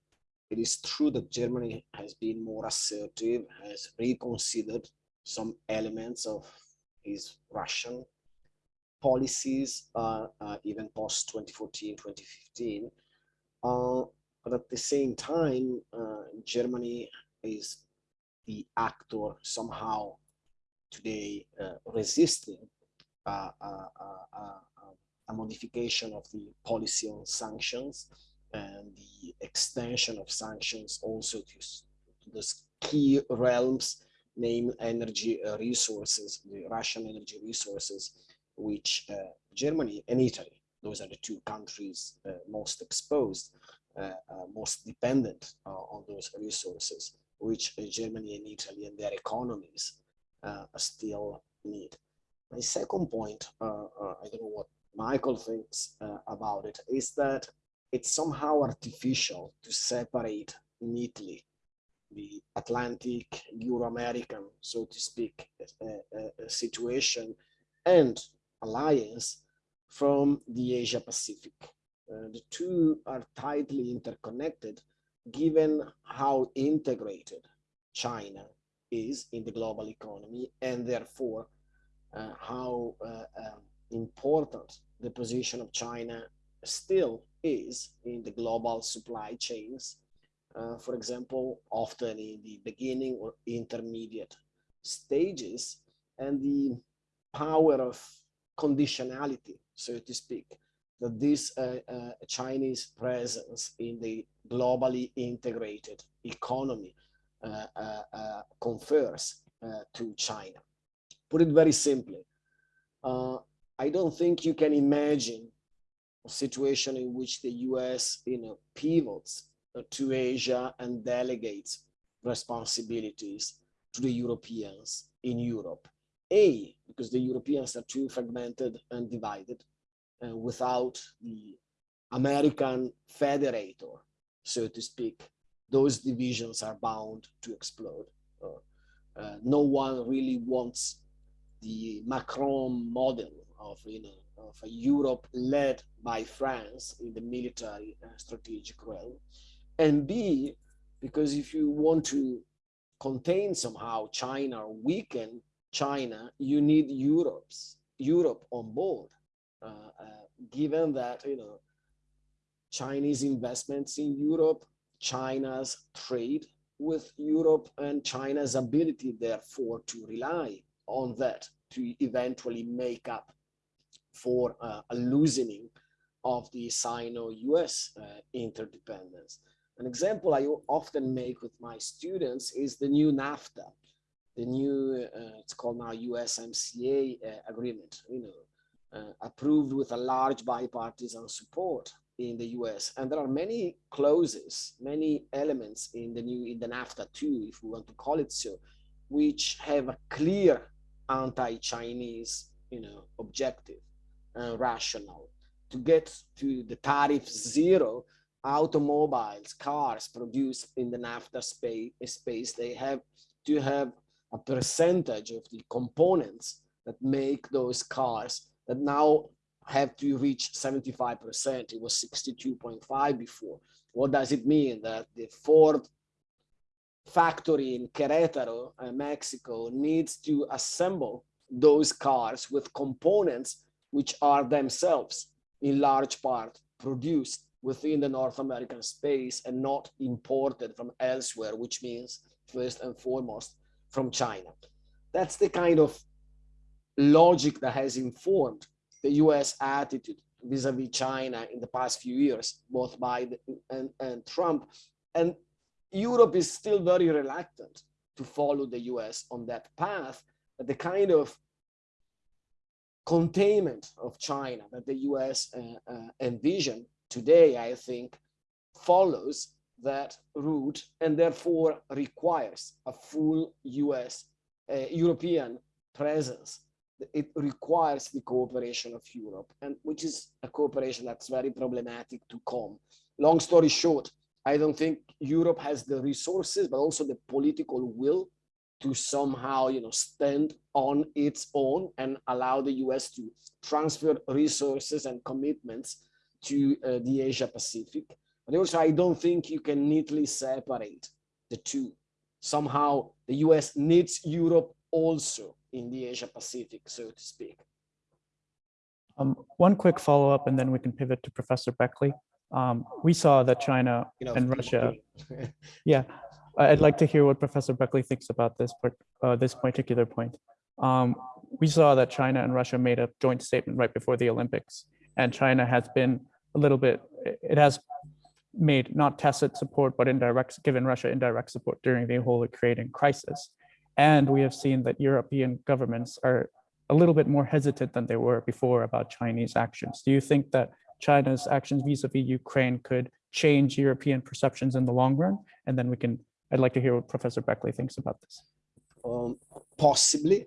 It is true that Germany has been more assertive, has reconsidered some elements of his Russian policies, uh, uh, even post 2014, 2015. Uh, but at the same time, uh, Germany is the actor somehow today resisting uh, uh, uh, a modification of the policy on sanctions and the extension of sanctions also to, to those key realms, named energy resources, the Russian energy resources, which Germany and Italy, those are the two countries most exposed, uh, uh, most dependent uh, on those resources, which Germany and Italy and their economies still need. My second point, uh, uh, I don't know what Michael thinks uh, about it, is that it's somehow artificial to separate neatly the Atlantic, Euro-American, so to speak, situation and alliance from the Asia Pacific. Uh, the two are tightly interconnected given how integrated China is in the global economy and therefore uh, how uh, um, important the position of China still is in the global supply chains. Uh, for example, often in the beginning or intermediate stages and the power of conditionality, so to speak, that this uh, uh, Chinese presence in the globally integrated economy uh, confers to China put it very simply, uh, I don't think you can imagine situation in which the US you know, pivots uh, to Asia and delegates responsibilities to the Europeans in Europe. A, because the Europeans are too fragmented and divided uh, without the American federator, so to speak, those divisions are bound to explode. Uh, uh, no one really wants the Macron model of you know of Europe led by France in the military strategic realm, and B because if you want to contain somehow China or weaken China, you need Europe's Europe on board. Uh, uh, given that you know Chinese investments in Europe, China's trade with Europe, and China's ability, therefore, to rely on that to eventually make up for uh, a loosening of the Sino-US uh, interdependence. An example I often make with my students is the new NAFTA, the new, uh, it's called now USMCA uh, agreement, you know, uh, approved with a large bipartisan support in the US. And there are many clauses, many elements in the new, in the NAFTA too, if we want to call it so, which have a clear anti-Chinese, you know, objective and rational. To get to the tariff zero, automobiles, cars produced in the NAFTA space, space, they have to have a percentage of the components that make those cars that now have to reach 75%. It was 62.5 before. What does it mean? That the Ford factory in Querétaro, uh, Mexico, needs to assemble those cars with components which are themselves in large part produced within the North American space and not imported from elsewhere, which means first and foremost from China. That's the kind of logic that has informed the US attitude vis-a-vis China in the past few years, both Biden and, and Trump. And Europe is still very reluctant to follow the US on that path. But the kind of containment of China that the US uh, uh, envision today, I think, follows that route and therefore requires a full US, uh, European presence it requires the cooperation of Europe, and which is a cooperation that's very problematic to come. Long story short, I don't think Europe has the resources, but also the political will to somehow, you know, stand on its own and allow the US to transfer resources and commitments to uh, the Asia Pacific. But also, I don't think you can neatly separate the two. Somehow, the US needs Europe also in the Asia Pacific, so to speak. Um, one quick follow up, and then we can pivot to Professor Beckley. Um, we saw that China You know, and Russia. [LAUGHS] Yeah, I- I'd like to hear what Professor Beckley thinks about this, part- uh, this particular point. Um, we saw that China and Russia made a joint statement right before the Olympics, and China has been a little bit. it- has made not tacit support, but indirect, given Russia indirect support during the whole Ukrainian crisis. And we have seen that European governments are a little bit more hesitant than they were before about Chinese actions. Do you think that China's actions vis-a-vis Ukraine could change European perceptions in the long run? And then we can, I'd like to hear what Professor Beckley thinks about this. um, possibly.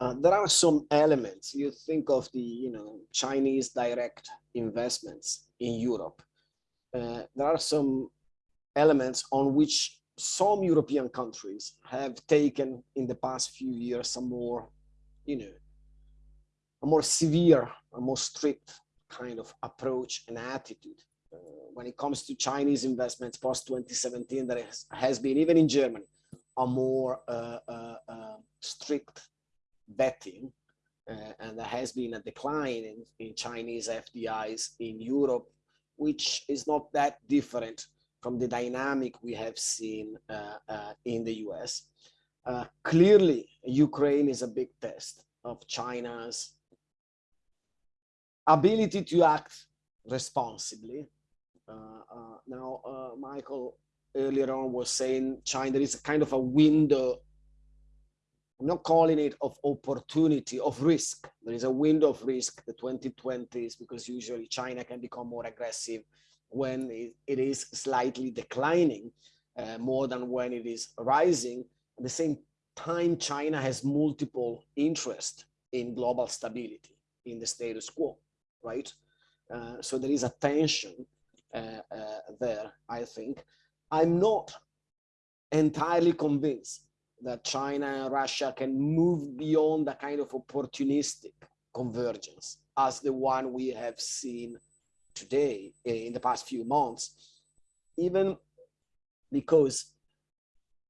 Uh, there are some elements. You think of the, you know, Chinese direct investments in Europe. Uh, there are some elements on which some European countries have taken in the past few years a more, you know, a more severe, a more strict kind of approach and attitude. Uh, when it comes to Chinese investments post 2017, there has, has been, even in Germany, a more uh, uh, strict vetting. Uh, and there has been a decline in, in Chinese FDIs in Europe, which is not that different from the dynamic we have seen uh, uh, in the US. Clearly, Ukraine is a big test of China's ability to act responsibly. Uh, uh, now, uh, Michael earlier on was saying China, is a kind of a window, I'm not calling it of opportunity, of risk. There is a window of risk, the 2020s, because usually China can become more aggressive when it, it is slightly declining uh, more than when it is rising. At the same time, China has multiple interests in global stability, in the status quo, right? Uh, so there is a tension Uh, uh, there, I think. I'm not entirely convinced that China and Russia can move beyond a kind of opportunistic convergence as the one we have seen today eh, in the past few months, even because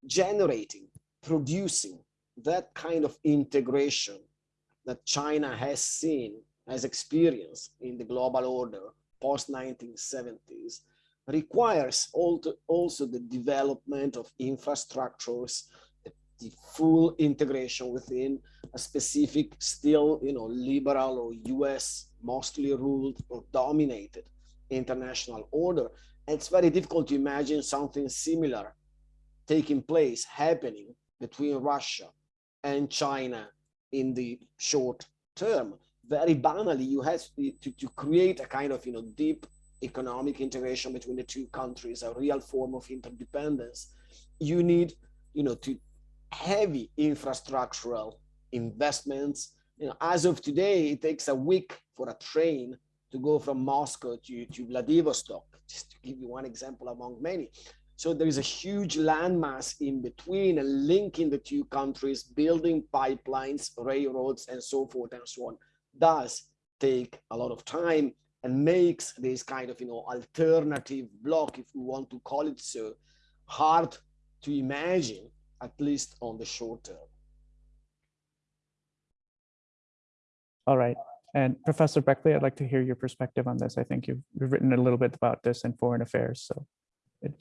generating, producing that kind of integration that China has seen, has experienced in the global order post 1970s requires also the development of infrastructures, the full integration within a specific still you know liberal or US mostly ruled or dominated international order. It's very difficult to imagine something similar taking place, happening between Russia and China in the short term. Very banally, you have to, to, create a kind of you know deep economic integration between the two countries, a real form of interdependence. You need you know to heavy infrastructural investments. You know, as of today, it takes a week for a train to go from Moscow to, to Vladivostok, just to give you one example among many. So there is a huge landmass in between and linking the two countries, building pipelines, railroads, and so forth and so on, does take a lot of time and makes this kind of, you know, alternative block, if we want to call it so, hard to imagine at least on the short term. All right. And Professor Beckley, I'd like to hear your perspective on this. I think you've, you've written a little bit about this in Foreign Affairs, so it,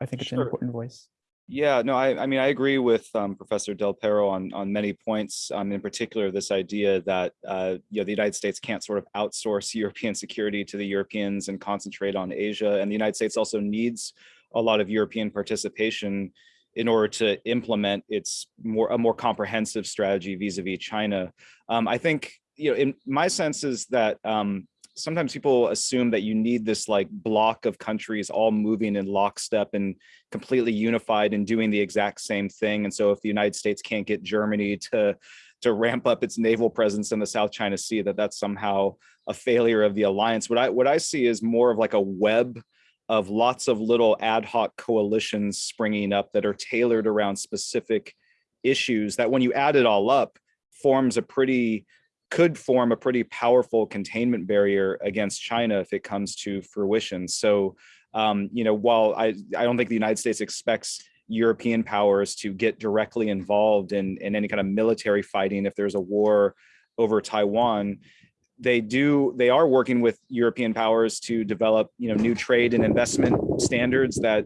I think it's an important voice. Yeah, no, I, I mean, I agree with um, Professor Del Pero on, on many points. Um, in particular, this idea that uh, you know the United States can't sort of outsource [LAUGHS] European security to the Europeans and concentrate on Asia, and the United States also needs a lot of European participation in order to implement its more a more comprehensive strategy vis-a-vis China. Um, I think you know, in my sense is that um, sometimes people assume that you need this like block of countries all moving in lockstep and completely unified and doing the exact same thing. And so if the United States can't get Germany to to ramp up its naval presence in the South China Sea, that that's somehow a failure of the alliance. What I what I see is more of like a web of lots of little ad hoc coalitions springing up that are tailored around specific issues that when you add it all up forms a pretty could form a pretty powerful containment barrier against China if it comes to fruition. So, um, you know, while I, I don't think the United States expects European powers to get directly involved in, in any kind of military fighting if there's a war over Taiwan, they do they are working with European powers to develop you know new trade and investment standards that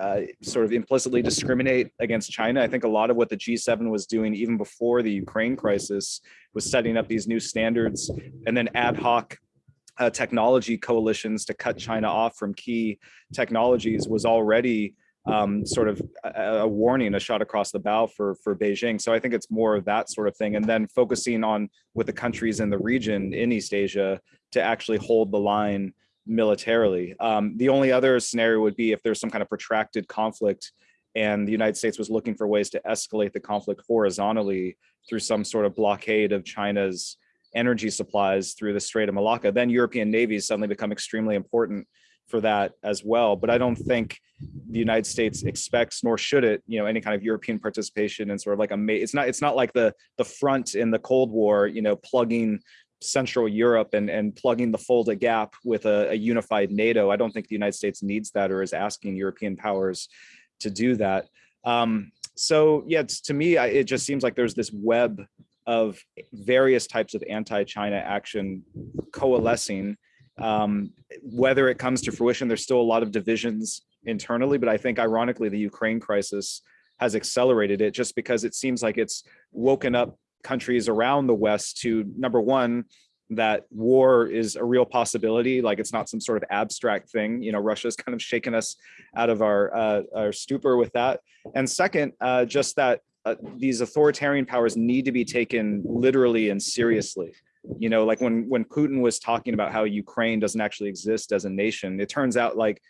uh, sort of implicitly discriminate against China. I think a lot of what the G7 was doing even before the Ukraine crisis was setting up these new standards and then ad hoc uh, technology coalitions to cut China off from key technologies was already um, sort of a, a warning, a shot across the bow for for Beijing. So I think it's more of that sort of thing, and then focusing on with the countries in the region in East Asia to actually hold the line militarily. Um, the only other scenario would be if there's some kind of protracted conflict and the United States was looking for ways to escalate the conflict horizontally through some sort of blockade of China's energy supplies through the Strait of Malacca, then European navies suddenly become extremely important for that as well. But I don't think the United States expects, nor should it, you know, any kind of European participation in sort of like a, it's not, it's not like the the front in the Cold War, you know, plugging Central Europe and, and plugging the Fulda Gap with a, a unified NATO. I don't think the United States needs that or is asking European powers to do that. Um, so yeah, to me, I, it just seems like there's this web of various types of anti-China action coalescing. Um, whether it comes to fruition, there's still a lot of divisions internally, but I think ironically, the Ukraine crisis has accelerated it just because it seems like it's woken up countries around the West to number one, that war is a real possibility. Like it's not some sort of abstract thing. You know, Russia's kind of shaken us out of our, uh, our stupor with that. And second, uh, just that uh, these authoritarian powers need to be taken literally and seriously. You know, like when when Putin was talking about how Ukraine doesn't actually exist as a nation, it turns out like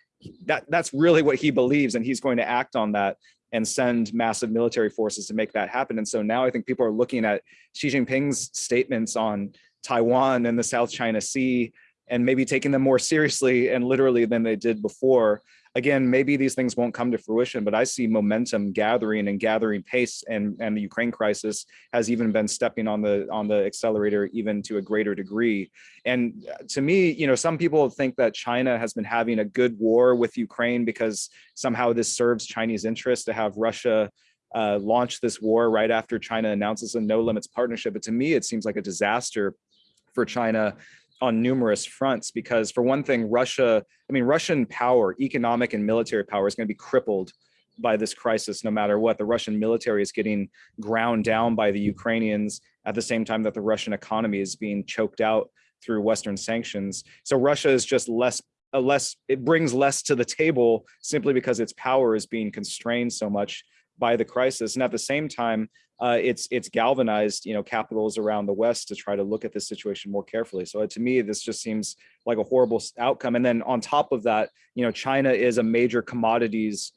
that that's really what he believes, and he's going to act on that and send massive military forces to make that happen. And so now I think people are looking at Xi Jinping's statements on Taiwan and the South China Sea and maybe taking them more seriously and literally than they did before. Again, maybe these things won't come to fruition, but I see momentum gathering and gathering pace and, and the Ukraine crisis has even been stepping on the on the accelerator even to a greater degree. And to me, you know, some people think that China has been having a good war with Ukraine because somehow this serves Chinese interests to have Russia uh, launch this war right after China announces a no limits partnership. But to me, it seems like a disaster for China on numerous fronts because for one thing, Russia, I mean, Russian power, economic and military power is going to be crippled by this crisis, no matter what. The Russian military is getting ground down by the Ukrainians at the same time that the Russian economy is being choked out through Western sanctions. So Russia is just less, a less, it brings less to the table simply because its power is being constrained so much by the crisis. And at the same time, uh, it's it's galvanized, you know, capitals around the West to try to look at this situation more carefully. So to me, this just seems like a horrible outcome. And then on top of that, you know, China is a major commodities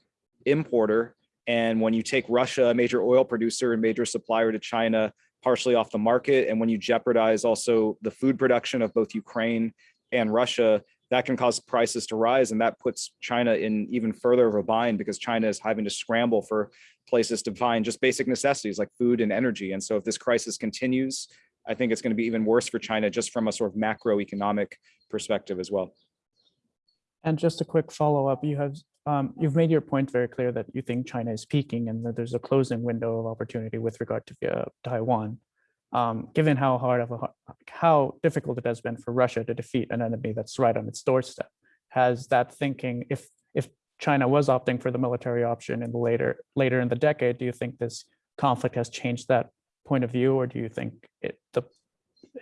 importer. And when you take Russia, a major oil producer and major supplier to China, partially off the market, and when you jeopardize also the food production of both Ukraine and Russia, that can cause prices to rise and that puts China in even further of a bind because China is having to scramble for places to find just basic necessities like food and energy. And so if this crisis continues, I think it's going to be even worse for China just from a sort of macroeconomic perspective as well. And just a quick follow up, you have um, you've made your point very clear that you think China is peaking and that there's a closing window of opportunity with regard to uh, Taiwan. Um, given how hard of a how difficult it has been for Russia to defeat an enemy that's right on its doorstep, has that thinking, if if China was opting for the military option in the later later in the decade, do you think this conflict has changed that point of view, or do you think it the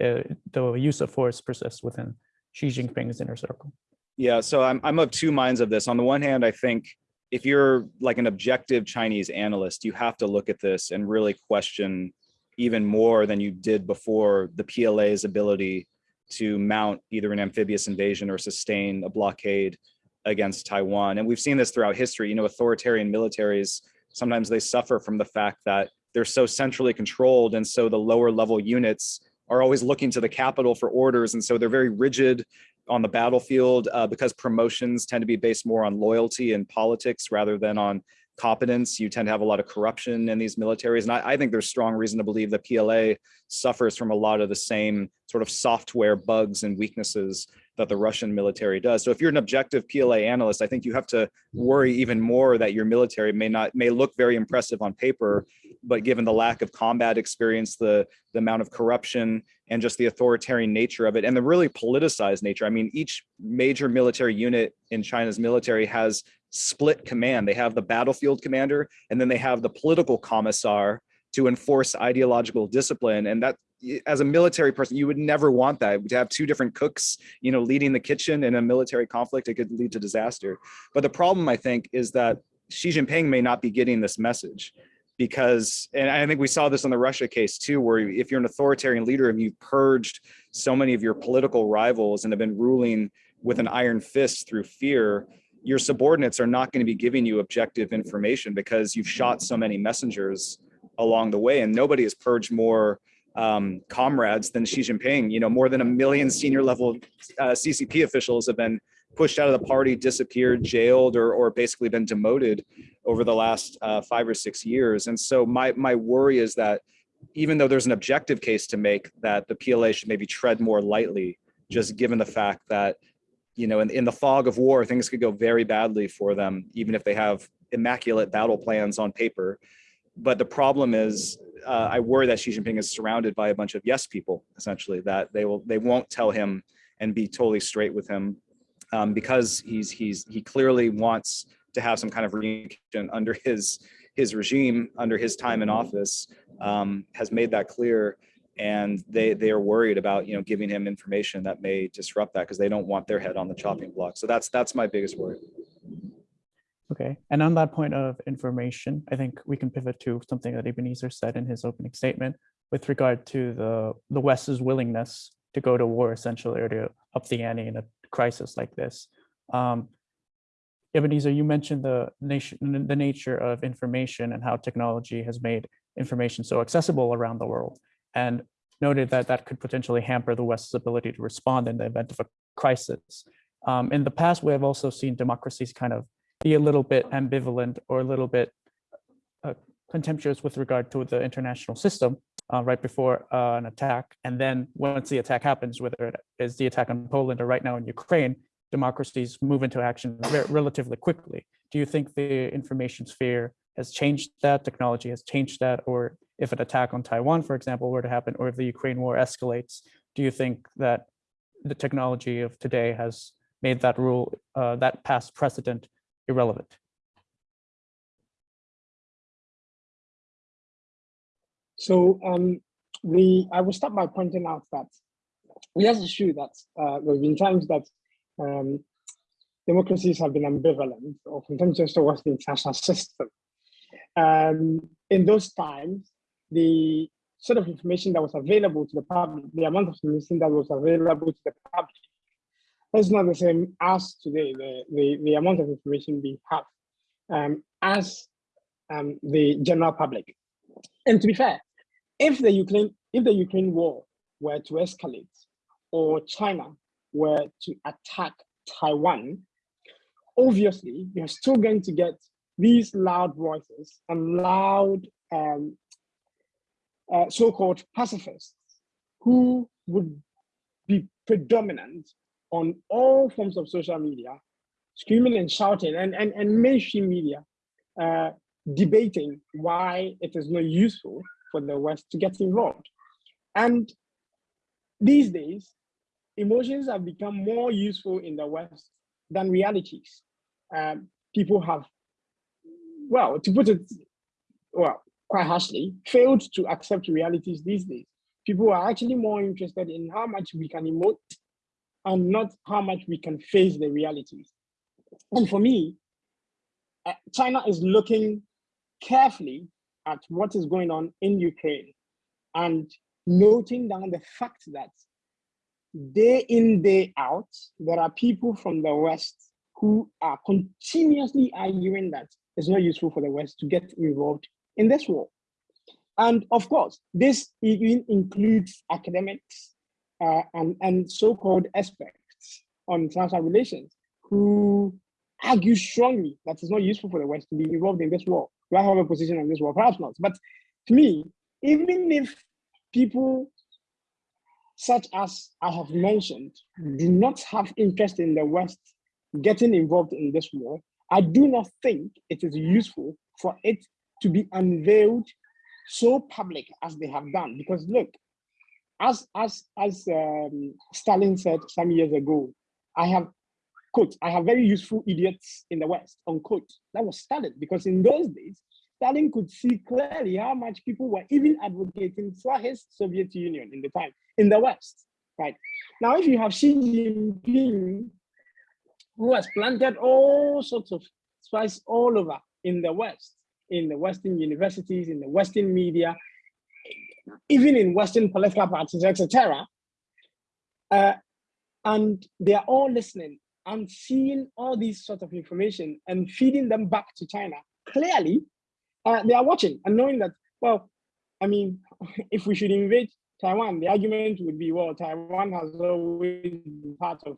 uh, the use of force persists within Xi Jinping's inner circle? Yeah, so I'm I'm of two minds of this. On the one hand, I think if you're like an objective Chinese analyst, you have to look at this and really question even more than you did before the PLA's ability to mount either an amphibious invasion or sustain a blockade against Taiwan. And we've seen this throughout history, you know, authoritarian militaries, sometimes they suffer from the fact that they're so centrally controlled. And so the lower level units are always looking to the capital for orders. And so they're very rigid on the battlefield uh, because promotions tend to be based more on loyalty and politics rather than on competence. You tend to have a lot of corruption in these militaries. And I, I, think there's strong reason to believe that PLA suffers from a lot of the same sort of software bugs and weaknesses that the Russian military does. So if you're an objective PLA analyst, I think you have to worry even more that your military may not may look very impressive on paper, but given the lack of combat experience, the, the amount of corruption and just the authoritarian nature of it and the really politicized nature. I mean, each major military unit in China's military has split command. They have the battlefield commander, and then they have the political commissar to enforce ideological discipline. And that as a military person, you would never want that to have two different cooks, you know, leading the kitchen in a military conflict, it could lead to disaster. But the problem I think is that Xi Jinping may not be getting this message because, and I think we saw this in the Russia case too, where if you're an authoritarian leader and you've purged so many of your political rivals and have been ruling with an iron fist through fear, your subordinates are not going to be giving you objective information because you've shot so many messengers along the way and nobody has purged more um, comrades than Xi Jinping. You know, more than a million senior level uh, CCP officials have been pushed out of the party, disappeared, jailed, or, or basically been demoted over the last uh, five or six years. And so my, my worry is that even though there's an objective case to make that the PLA should maybe tread more lightly, just given the fact that you know, in, in the fog of war, things could go very badly for them, even if they have immaculate battle plans on paper. But the problem is, uh, I worry that Xi Jinping is surrounded by a bunch of yes people, essentially, that they will they won't tell him and be totally straight with him um, because he's he's he clearly wants to have some kind of reunion under his his regime, under his time in office, um, has made that clear and they they are worried about you know giving him information that may disrupt that because they don't want their head on the chopping block. So that's that's my biggest worry. Okay and on that point of information i think we can pivot to something that ebenezer said in his opening statement with regard to the the west's willingness to go to war essentially or to up the ante in a crisis like this. Um, Ebenezer, you mentioned the nation, the nature of information and how technology has made information so accessible around the world and noted that that could potentially hamper the West's ability to respond in the event of a crisis. Um, in the past, we have also seen democracies kind of be a little bit ambivalent or a little bit uh, contemptuous with regard to the international system uh, right before uh, an attack. And then once the attack happens, whether it is the attack on Poland or right now in Ukraine, democracies move into action relatively quickly. Do you think the information sphere has changed that, technology has changed that, or if an attack on Taiwan, for example, were to happen, or if the Ukraine war escalates, do you think that the technology of today has made that rule, uh, that past precedent irrelevant? So um, we, I will start by pointing out that yes, it's true that uh, there have been times that um, democracies have been ambivalent or contemptuous towards the international system. Um, in those times, the sort of information that was available to the public, the amount of information that was available to the public, is not the same as today, the, the, the amount of information we have um, as um, the general public. And to be fair, if the Ukraine, if the Ukraine war were to escalate or China were to attack Taiwan, obviously you're still going to get these loud voices and loud um, uh, so-called pacifists who would be predominant on all forms of social media, screaming and shouting, and, and, and mainstream media uh, debating why it is not useful for the West to get involved. And these days, emotions have become more useful in the West than realities. Um, people have, well, to put it, well, quite harshly, failed to accept realities these days. People are actually more interested in how much we can emote and not how much we can face the realities. And for me, uh, China is looking carefully at what is going on in Ukraine and noting down the fact that day in, day out, there are people from the West who are continuously arguing that it's not useful for the West to get involved in this war. And of course, this even includes academics uh, and, and so-called experts on international relations who argue strongly that it's not useful for the West to be involved in this war. Do I have a position on this war? Perhaps not. But to me, even if people such as I have mentioned do not have interest in the West getting involved in this war, I do not think it is useful for it to be unveiled so public as they have done. Because look, as as as um, Stalin said some years ago, I have quote, I have very useful idiots in the West, unquote. That was Stalin, because in those days, Stalin could see clearly how much people were even advocating for his Soviet Union in the time in the West, right? Now, if you have Xi Jinping, who has planted all sorts of spice all over in the West, in the Western universities, in the Western media, even in Western political parties, etc. Uh, and they are all listening and seeing all these sort of information and feeding them back to China. Clearly, uh, they are watching and knowing that, well, I mean, [LAUGHS] if we should invade Taiwan, the argument would be, well, Taiwan has always been part of,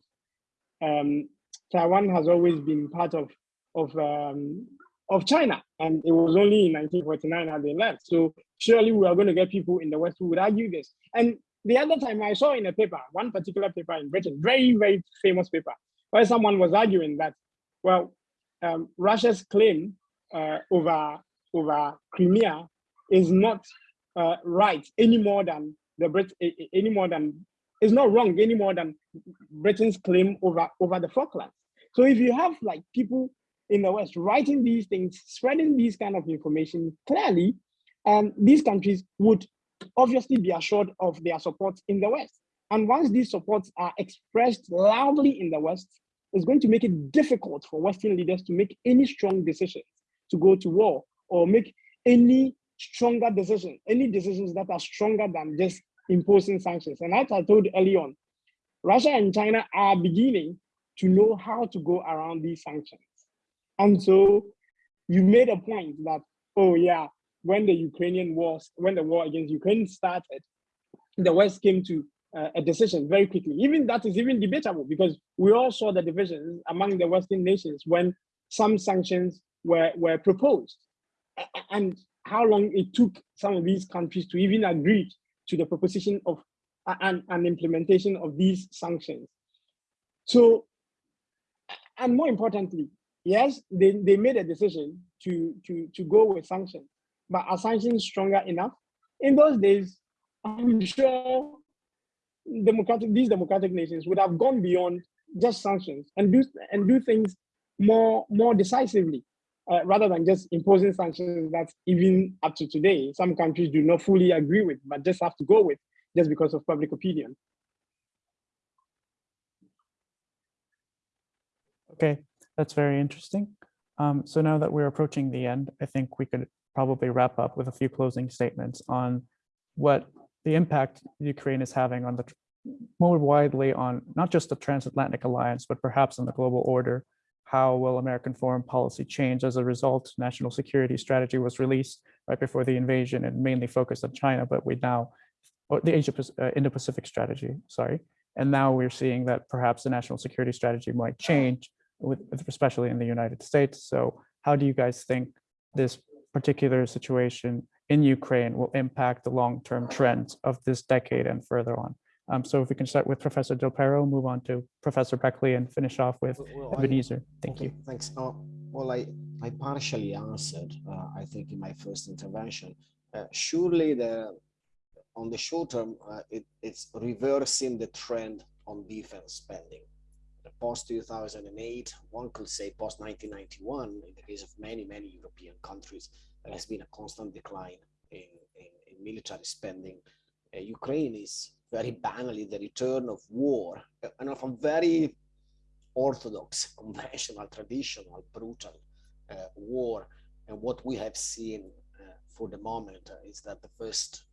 um, Taiwan has always been part of, of, um, of China. And it was only in 1949 that they left. So surely we are going to get people in the West who would argue this. And the other time I saw in a paper, one particular paper in Britain, very, very famous paper, where someone was arguing that, well, um, Russia's claim uh, over, over Crimea is not uh, right any more than the Brit any more than is not wrong any more than Britain's claim over over the Falklands. So if you have like people in the West writing these things, spreading these kind of information, clearly, um, these countries would obviously be assured of their support in the West. And once these supports are expressed loudly in the West, it's going to make it difficult for Western leaders to make any strong decisions to go to war or make any stronger decisions, any decisions that are stronger than just imposing sanctions. And as I told early on, Russia and China are beginning to know how to go around these sanctions. And so you made a point that, oh yeah, when the Ukrainian wars, when the war against Ukraine started, the West came to uh, a decision very quickly. Even that is even debatable because we all saw the divisions among the Western nations when some sanctions were, were proposed and how long it took some of these countries to even agree to the proposition of an, an implementation of these sanctions. So, and more importantly, yes, they, they made a decision to, to, to go with sanctions, but are sanctions stronger enough? In those days, I'm sure democratic these democratic nations would have gone beyond just sanctions and do and do things more more decisively uh, rather than just imposing sanctions that even up to today some countries do not fully agree with but just have to go with just because of public opinion okay that's very interesting um, so now that we're approaching the end i think we could probably wrap up with a few closing statements on what the impact Ukraine is having on the more widely on not just the transatlantic alliance, but perhaps on the global order. How will American foreign policy change as a result? National security strategy was released right before the invasion and mainly focused on China, but we now, or the Asia uh, Indo-Pacific strategy, sorry. And now we're seeing that perhaps the national security strategy might change, with, especially in the United States. So how do you guys think this particular situation in Ukraine will impact the long-term trends of this decade and further on. Um, so if we can start with Professor Del Pero, move on to Professor Beckley and finish off with well, Ebenezer. Thank okay, you. Thanks. Uh, well, I, I partially answered, uh, I think in my first intervention. Uh, surely the, on the short term, uh, it, it's reversing the trend on defense spending. Post 2008, one could say post 1991, in the case of many, many European countries, there has been a constant decline in, in, in military spending. Uh, Ukraine is very banally the return of war uh, and of a very orthodox, conventional, traditional, brutal uh, war. And what we have seen uh, for the moment is that the first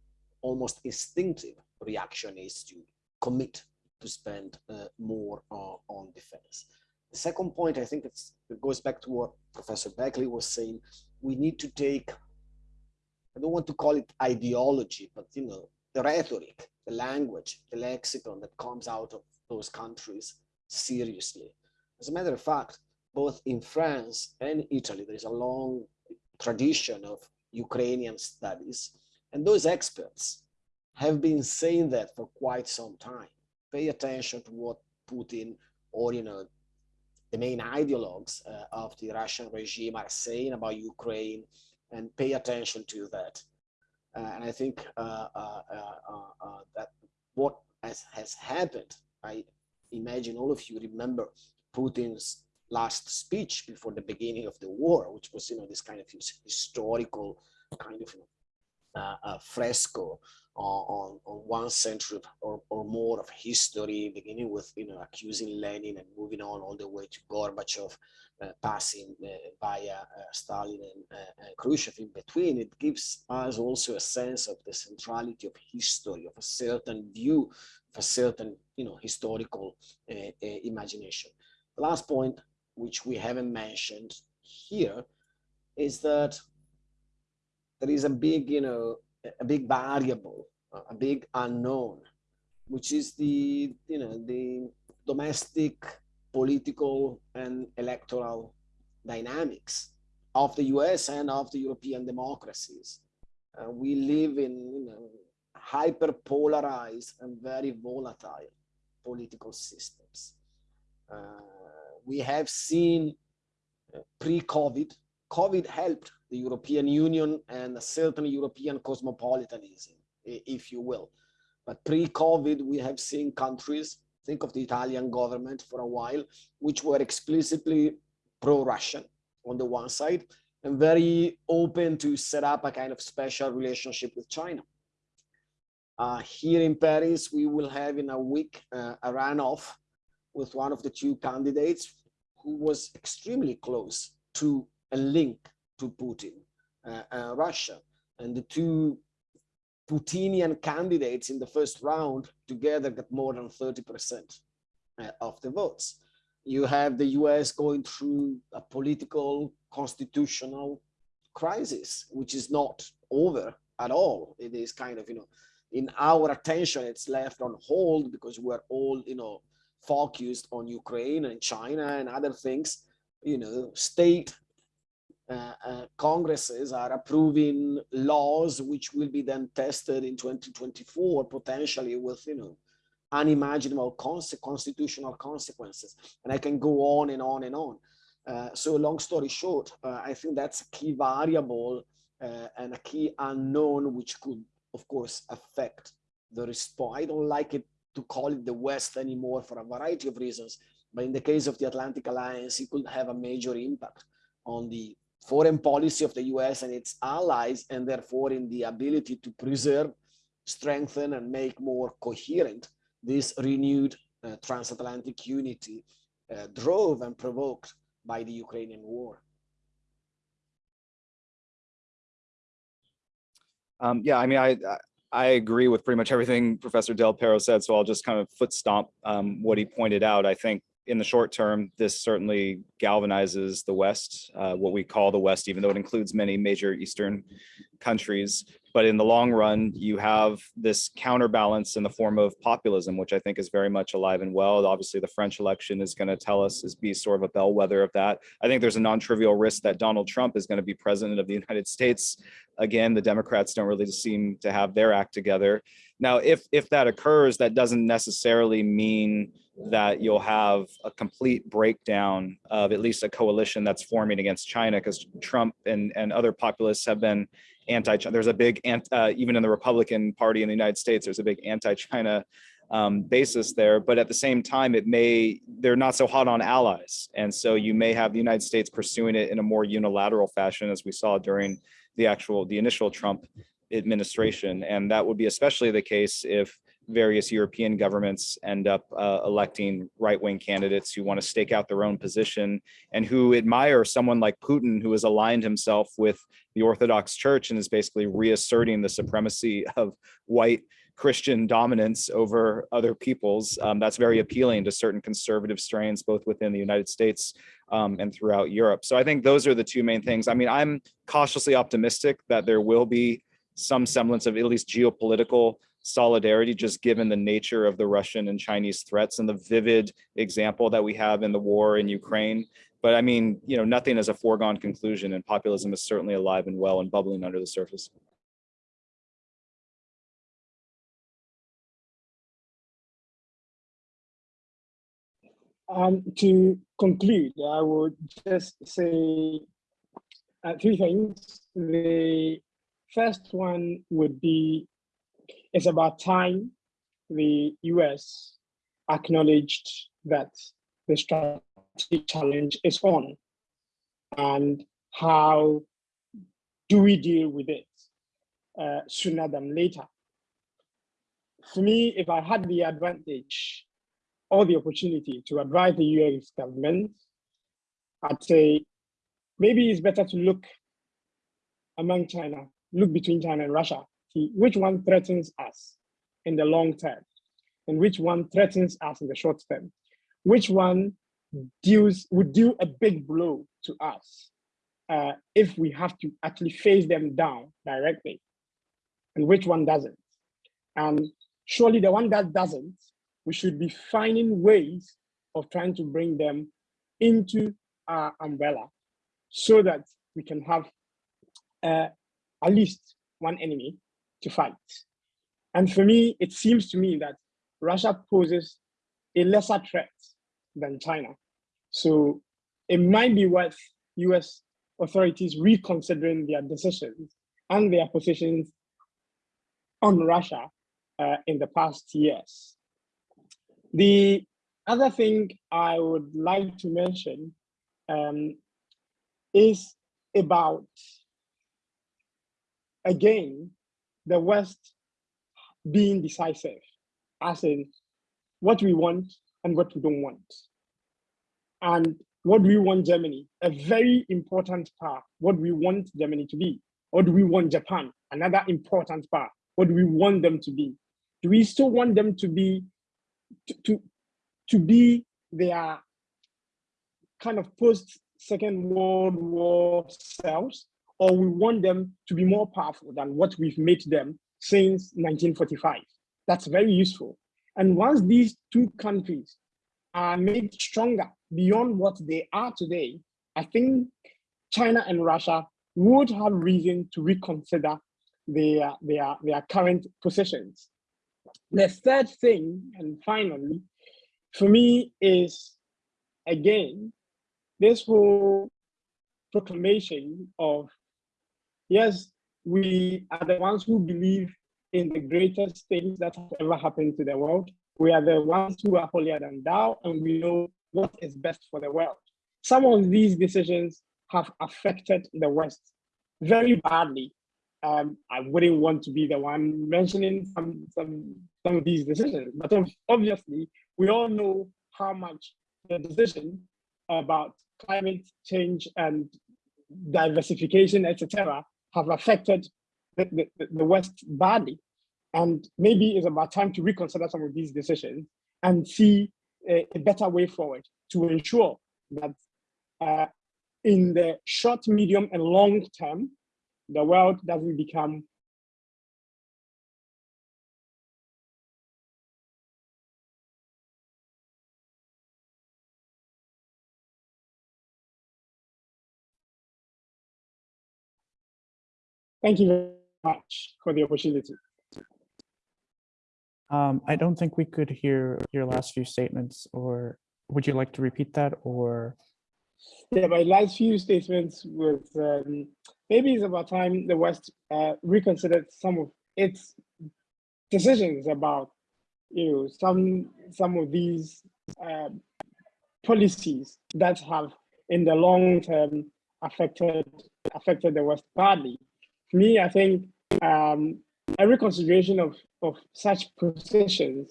almost instinctive reaction is to commit to spend uh, more uh, on defense. The second point, I think it goes back to what Professor Beckley was saying. We need to take, I don't want to call it ideology, but you know, the rhetoric, the language, the lexicon that comes out of those countries seriously. As a matter of fact, both in France and Italy, there is a long tradition of Ukrainian studies. And those experts have been saying that for quite some time. Pay attention to what Putin or, you know, the main ideologues uh, of the Russian regime are saying about Ukraine and pay attention to that. Uh, and I think uh, uh, uh, uh that what has, has happened, I imagine all of you remember Putin's last speech before the beginning of the war, which was, you know, this kind of historical kind of uh, fresco on, on one century or, or more of history, beginning with you know accusing Lenin and moving on all the way to Gorbachev, uh, passing uh, via uh, Stalin and, uh, and Khrushchev in between. It gives us also a sense of the centrality of history, of a certain view, of a certain you know historical uh, uh, imagination. The last point, which we haven't mentioned here, is that there is a big, you know, a big variable, a big unknown, which is the, you know, the domestic political and electoral dynamics of the US and of the European democracies. Uh, we live in you know, hyper polarized and very volatile political systems. Uh, we have seen uh, pre-COVID, COVID helped the European Union and a certain European cosmopolitanism, if you will. But pre-COVID, we have seen countries, think of the Italian government for a while, which were explicitly pro-Russian on the one side, and very open to set up a kind of special relationship with China. Uh, here in Paris, we will have in a week uh, a runoff with one of the two candidates who was extremely close to a link to Putin, uh, uh, Russia. And the two Putinian candidates in the first round together got more than 30% uh, of the votes. You have the US going through a political constitutional crisis, which is not over at all. It is kind of, you know, in our attention, it's left on hold because we're all, you know, focused on Ukraine and China and other things. You know, state congresses are approving laws which will be then tested in 2024 potentially with you know unimaginable constitutional consequences. And i can go on and on and on. Uh, so long story short uh, i think that's a key variable uh, and a key unknown which could of course affect the response. I don't like it to call it the west anymore for a variety of reasons but in the case of the atlantic alliance it could have a major impact on the foreign policy of the US and its allies, and therefore in the ability to preserve, strengthen, and make more coherent this renewed uh, transatlantic unity uh, drove and provoked by the Ukrainian war. Um, yeah, I mean, I, I agree with pretty much everything Professor Del Pero said, so I'll just kind of foot stomp um, what he pointed out. I think in the short term, this certainly galvanizes the West, uh, what we call the West, even though it includes many major Eastern countries. But in the long run, you have this counterbalance in the form of populism, which I think is very much alive and well. Obviously, the French election is going to tell us, is be sort of a bellwether of that. I think there's a non-trivial risk that Donald Trump is going to be president of the United States. Again, the Democrats don't really seem to have their act together. Now, if if that occurs, that doesn't necessarily mean that you'll have a complete breakdown of at least a coalition that's forming against China because Trump and, and other populists have been anti-China. there's a big, uh, even in the Republican Party in the United States, there's a big anti-China um, basis there. But at the same time, it may, they're not so hot on allies. And so you may have the United States pursuing it in a more unilateral fashion, as we saw during the actual, the initial Trump administration. And that would be especially the case if various European governments end up uh, electing right-wing candidates who want to stake out their own position and who admire someone like Putin, who has aligned himself with the Orthodox Church and is basically reasserting the supremacy of white Christian dominance over other peoples. Um, that's very appealing to certain conservative strains, both within the United States um, and throughout Europe. So I think those are the two main things. I mean, I'm cautiously optimistic that there will be some semblance of at least geopolitical solidarity, just given the nature of the Russian and Chinese threats and the vivid example that we have in the war in Ukraine. But I mean, you know, nothing is a foregone conclusion and populism is certainly alive and well and bubbling under the surface. Um, to conclude, I would just say uh, three things. The first one would be it's about time the US acknowledged that the strategic challenge is on and how do we deal with it uh, sooner than later. For me, if I had the advantage or the opportunity to advise the US government, I'd say maybe it's better to look among China, look between China and Russia, see which one threatens us in the long term and which one threatens us in the short term, which one deals would deal a big blow to us uh, if we have to actually face them down directly, and which one doesn't. And surely the one that doesn't we should be finding ways of trying to bring them into our umbrella so that we can have uh, at least one enemy to fight. And for me, it seems to me that Russia poses a lesser threat than China. So it might be worth US authorities reconsidering their decisions and their positions on Russia uh, in the past years. The other thing I would like to mention um, is about, again, the West being decisive, as in what we want and what we don't want. And what do we want Germany? A very important part. What do we want Germany to be? Or do we want Japan? Another important part. What do we want them to be? Do we still want them to be to, to, to be their kind of post Second World War selves, or we want them to be more powerful than what we've made them since 1945. That's very useful. And once these two countries are made stronger beyond what they are today, I think China and Russia would have reason to reconsider their, their, their current positions. The third thing, and finally, for me is, again, this whole proclamation of, yes, we are the ones who believe in the greatest things that have ever happened to the world. We are the ones who are holier than thou, and we know what is best for the world. Some of these decisions have affected the West very badly. Um, I wouldn't want to be the one mentioning some, some, some of these decisions, but obviously we all know how much the decision about climate change and diversification, etc., have affected the, the, the West badly. And maybe it's about time to reconsider some of these decisions and see a, a better way forward to ensure that uh, in the short, medium, and long term, the world doesn't become Thank you very much for the opportunity. Um, I don't think we could hear your last few statements, or would you like to repeat that, or? Yeah, my last few statements was um, maybe it's about time the West uh, reconsidered some of its decisions about you know some some of these uh, policies that have in the long term affected affected the West badly. Me, I think um, a reconsideration of of such positions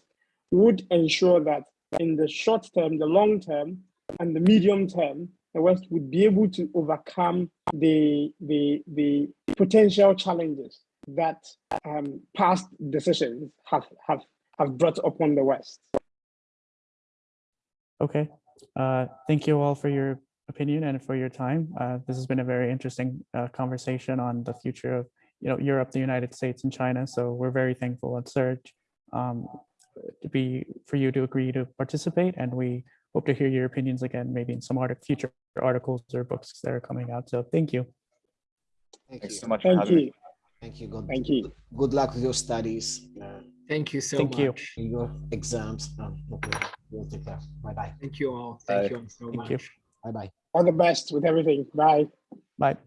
would ensure that in the short term, the long term, and the medium term, the West would be able to overcome the the the potential challenges that um, past decisions have have have brought upon the West. Okay, uh, thank you all for your opinion and for your time. Uh, this has been a very interesting uh, conversation on the future of you know Europe, the United States, and China. So we're very thankful at Surge um, to be for you to agree to participate, and we hope to hear your opinions again, maybe in some art future articles or books that are coming out. So thank you. Thank Thanks you. so much Thank having me. you. Thank you. Good, Thank you. good luck with your studies, Thank you so Thank you. your exams. Um, okay. You'll take care. Bye bye. Thank you all. Thank Bye. you all so Thank much. you. Bye bye. All the best with everything. Bye. Bye.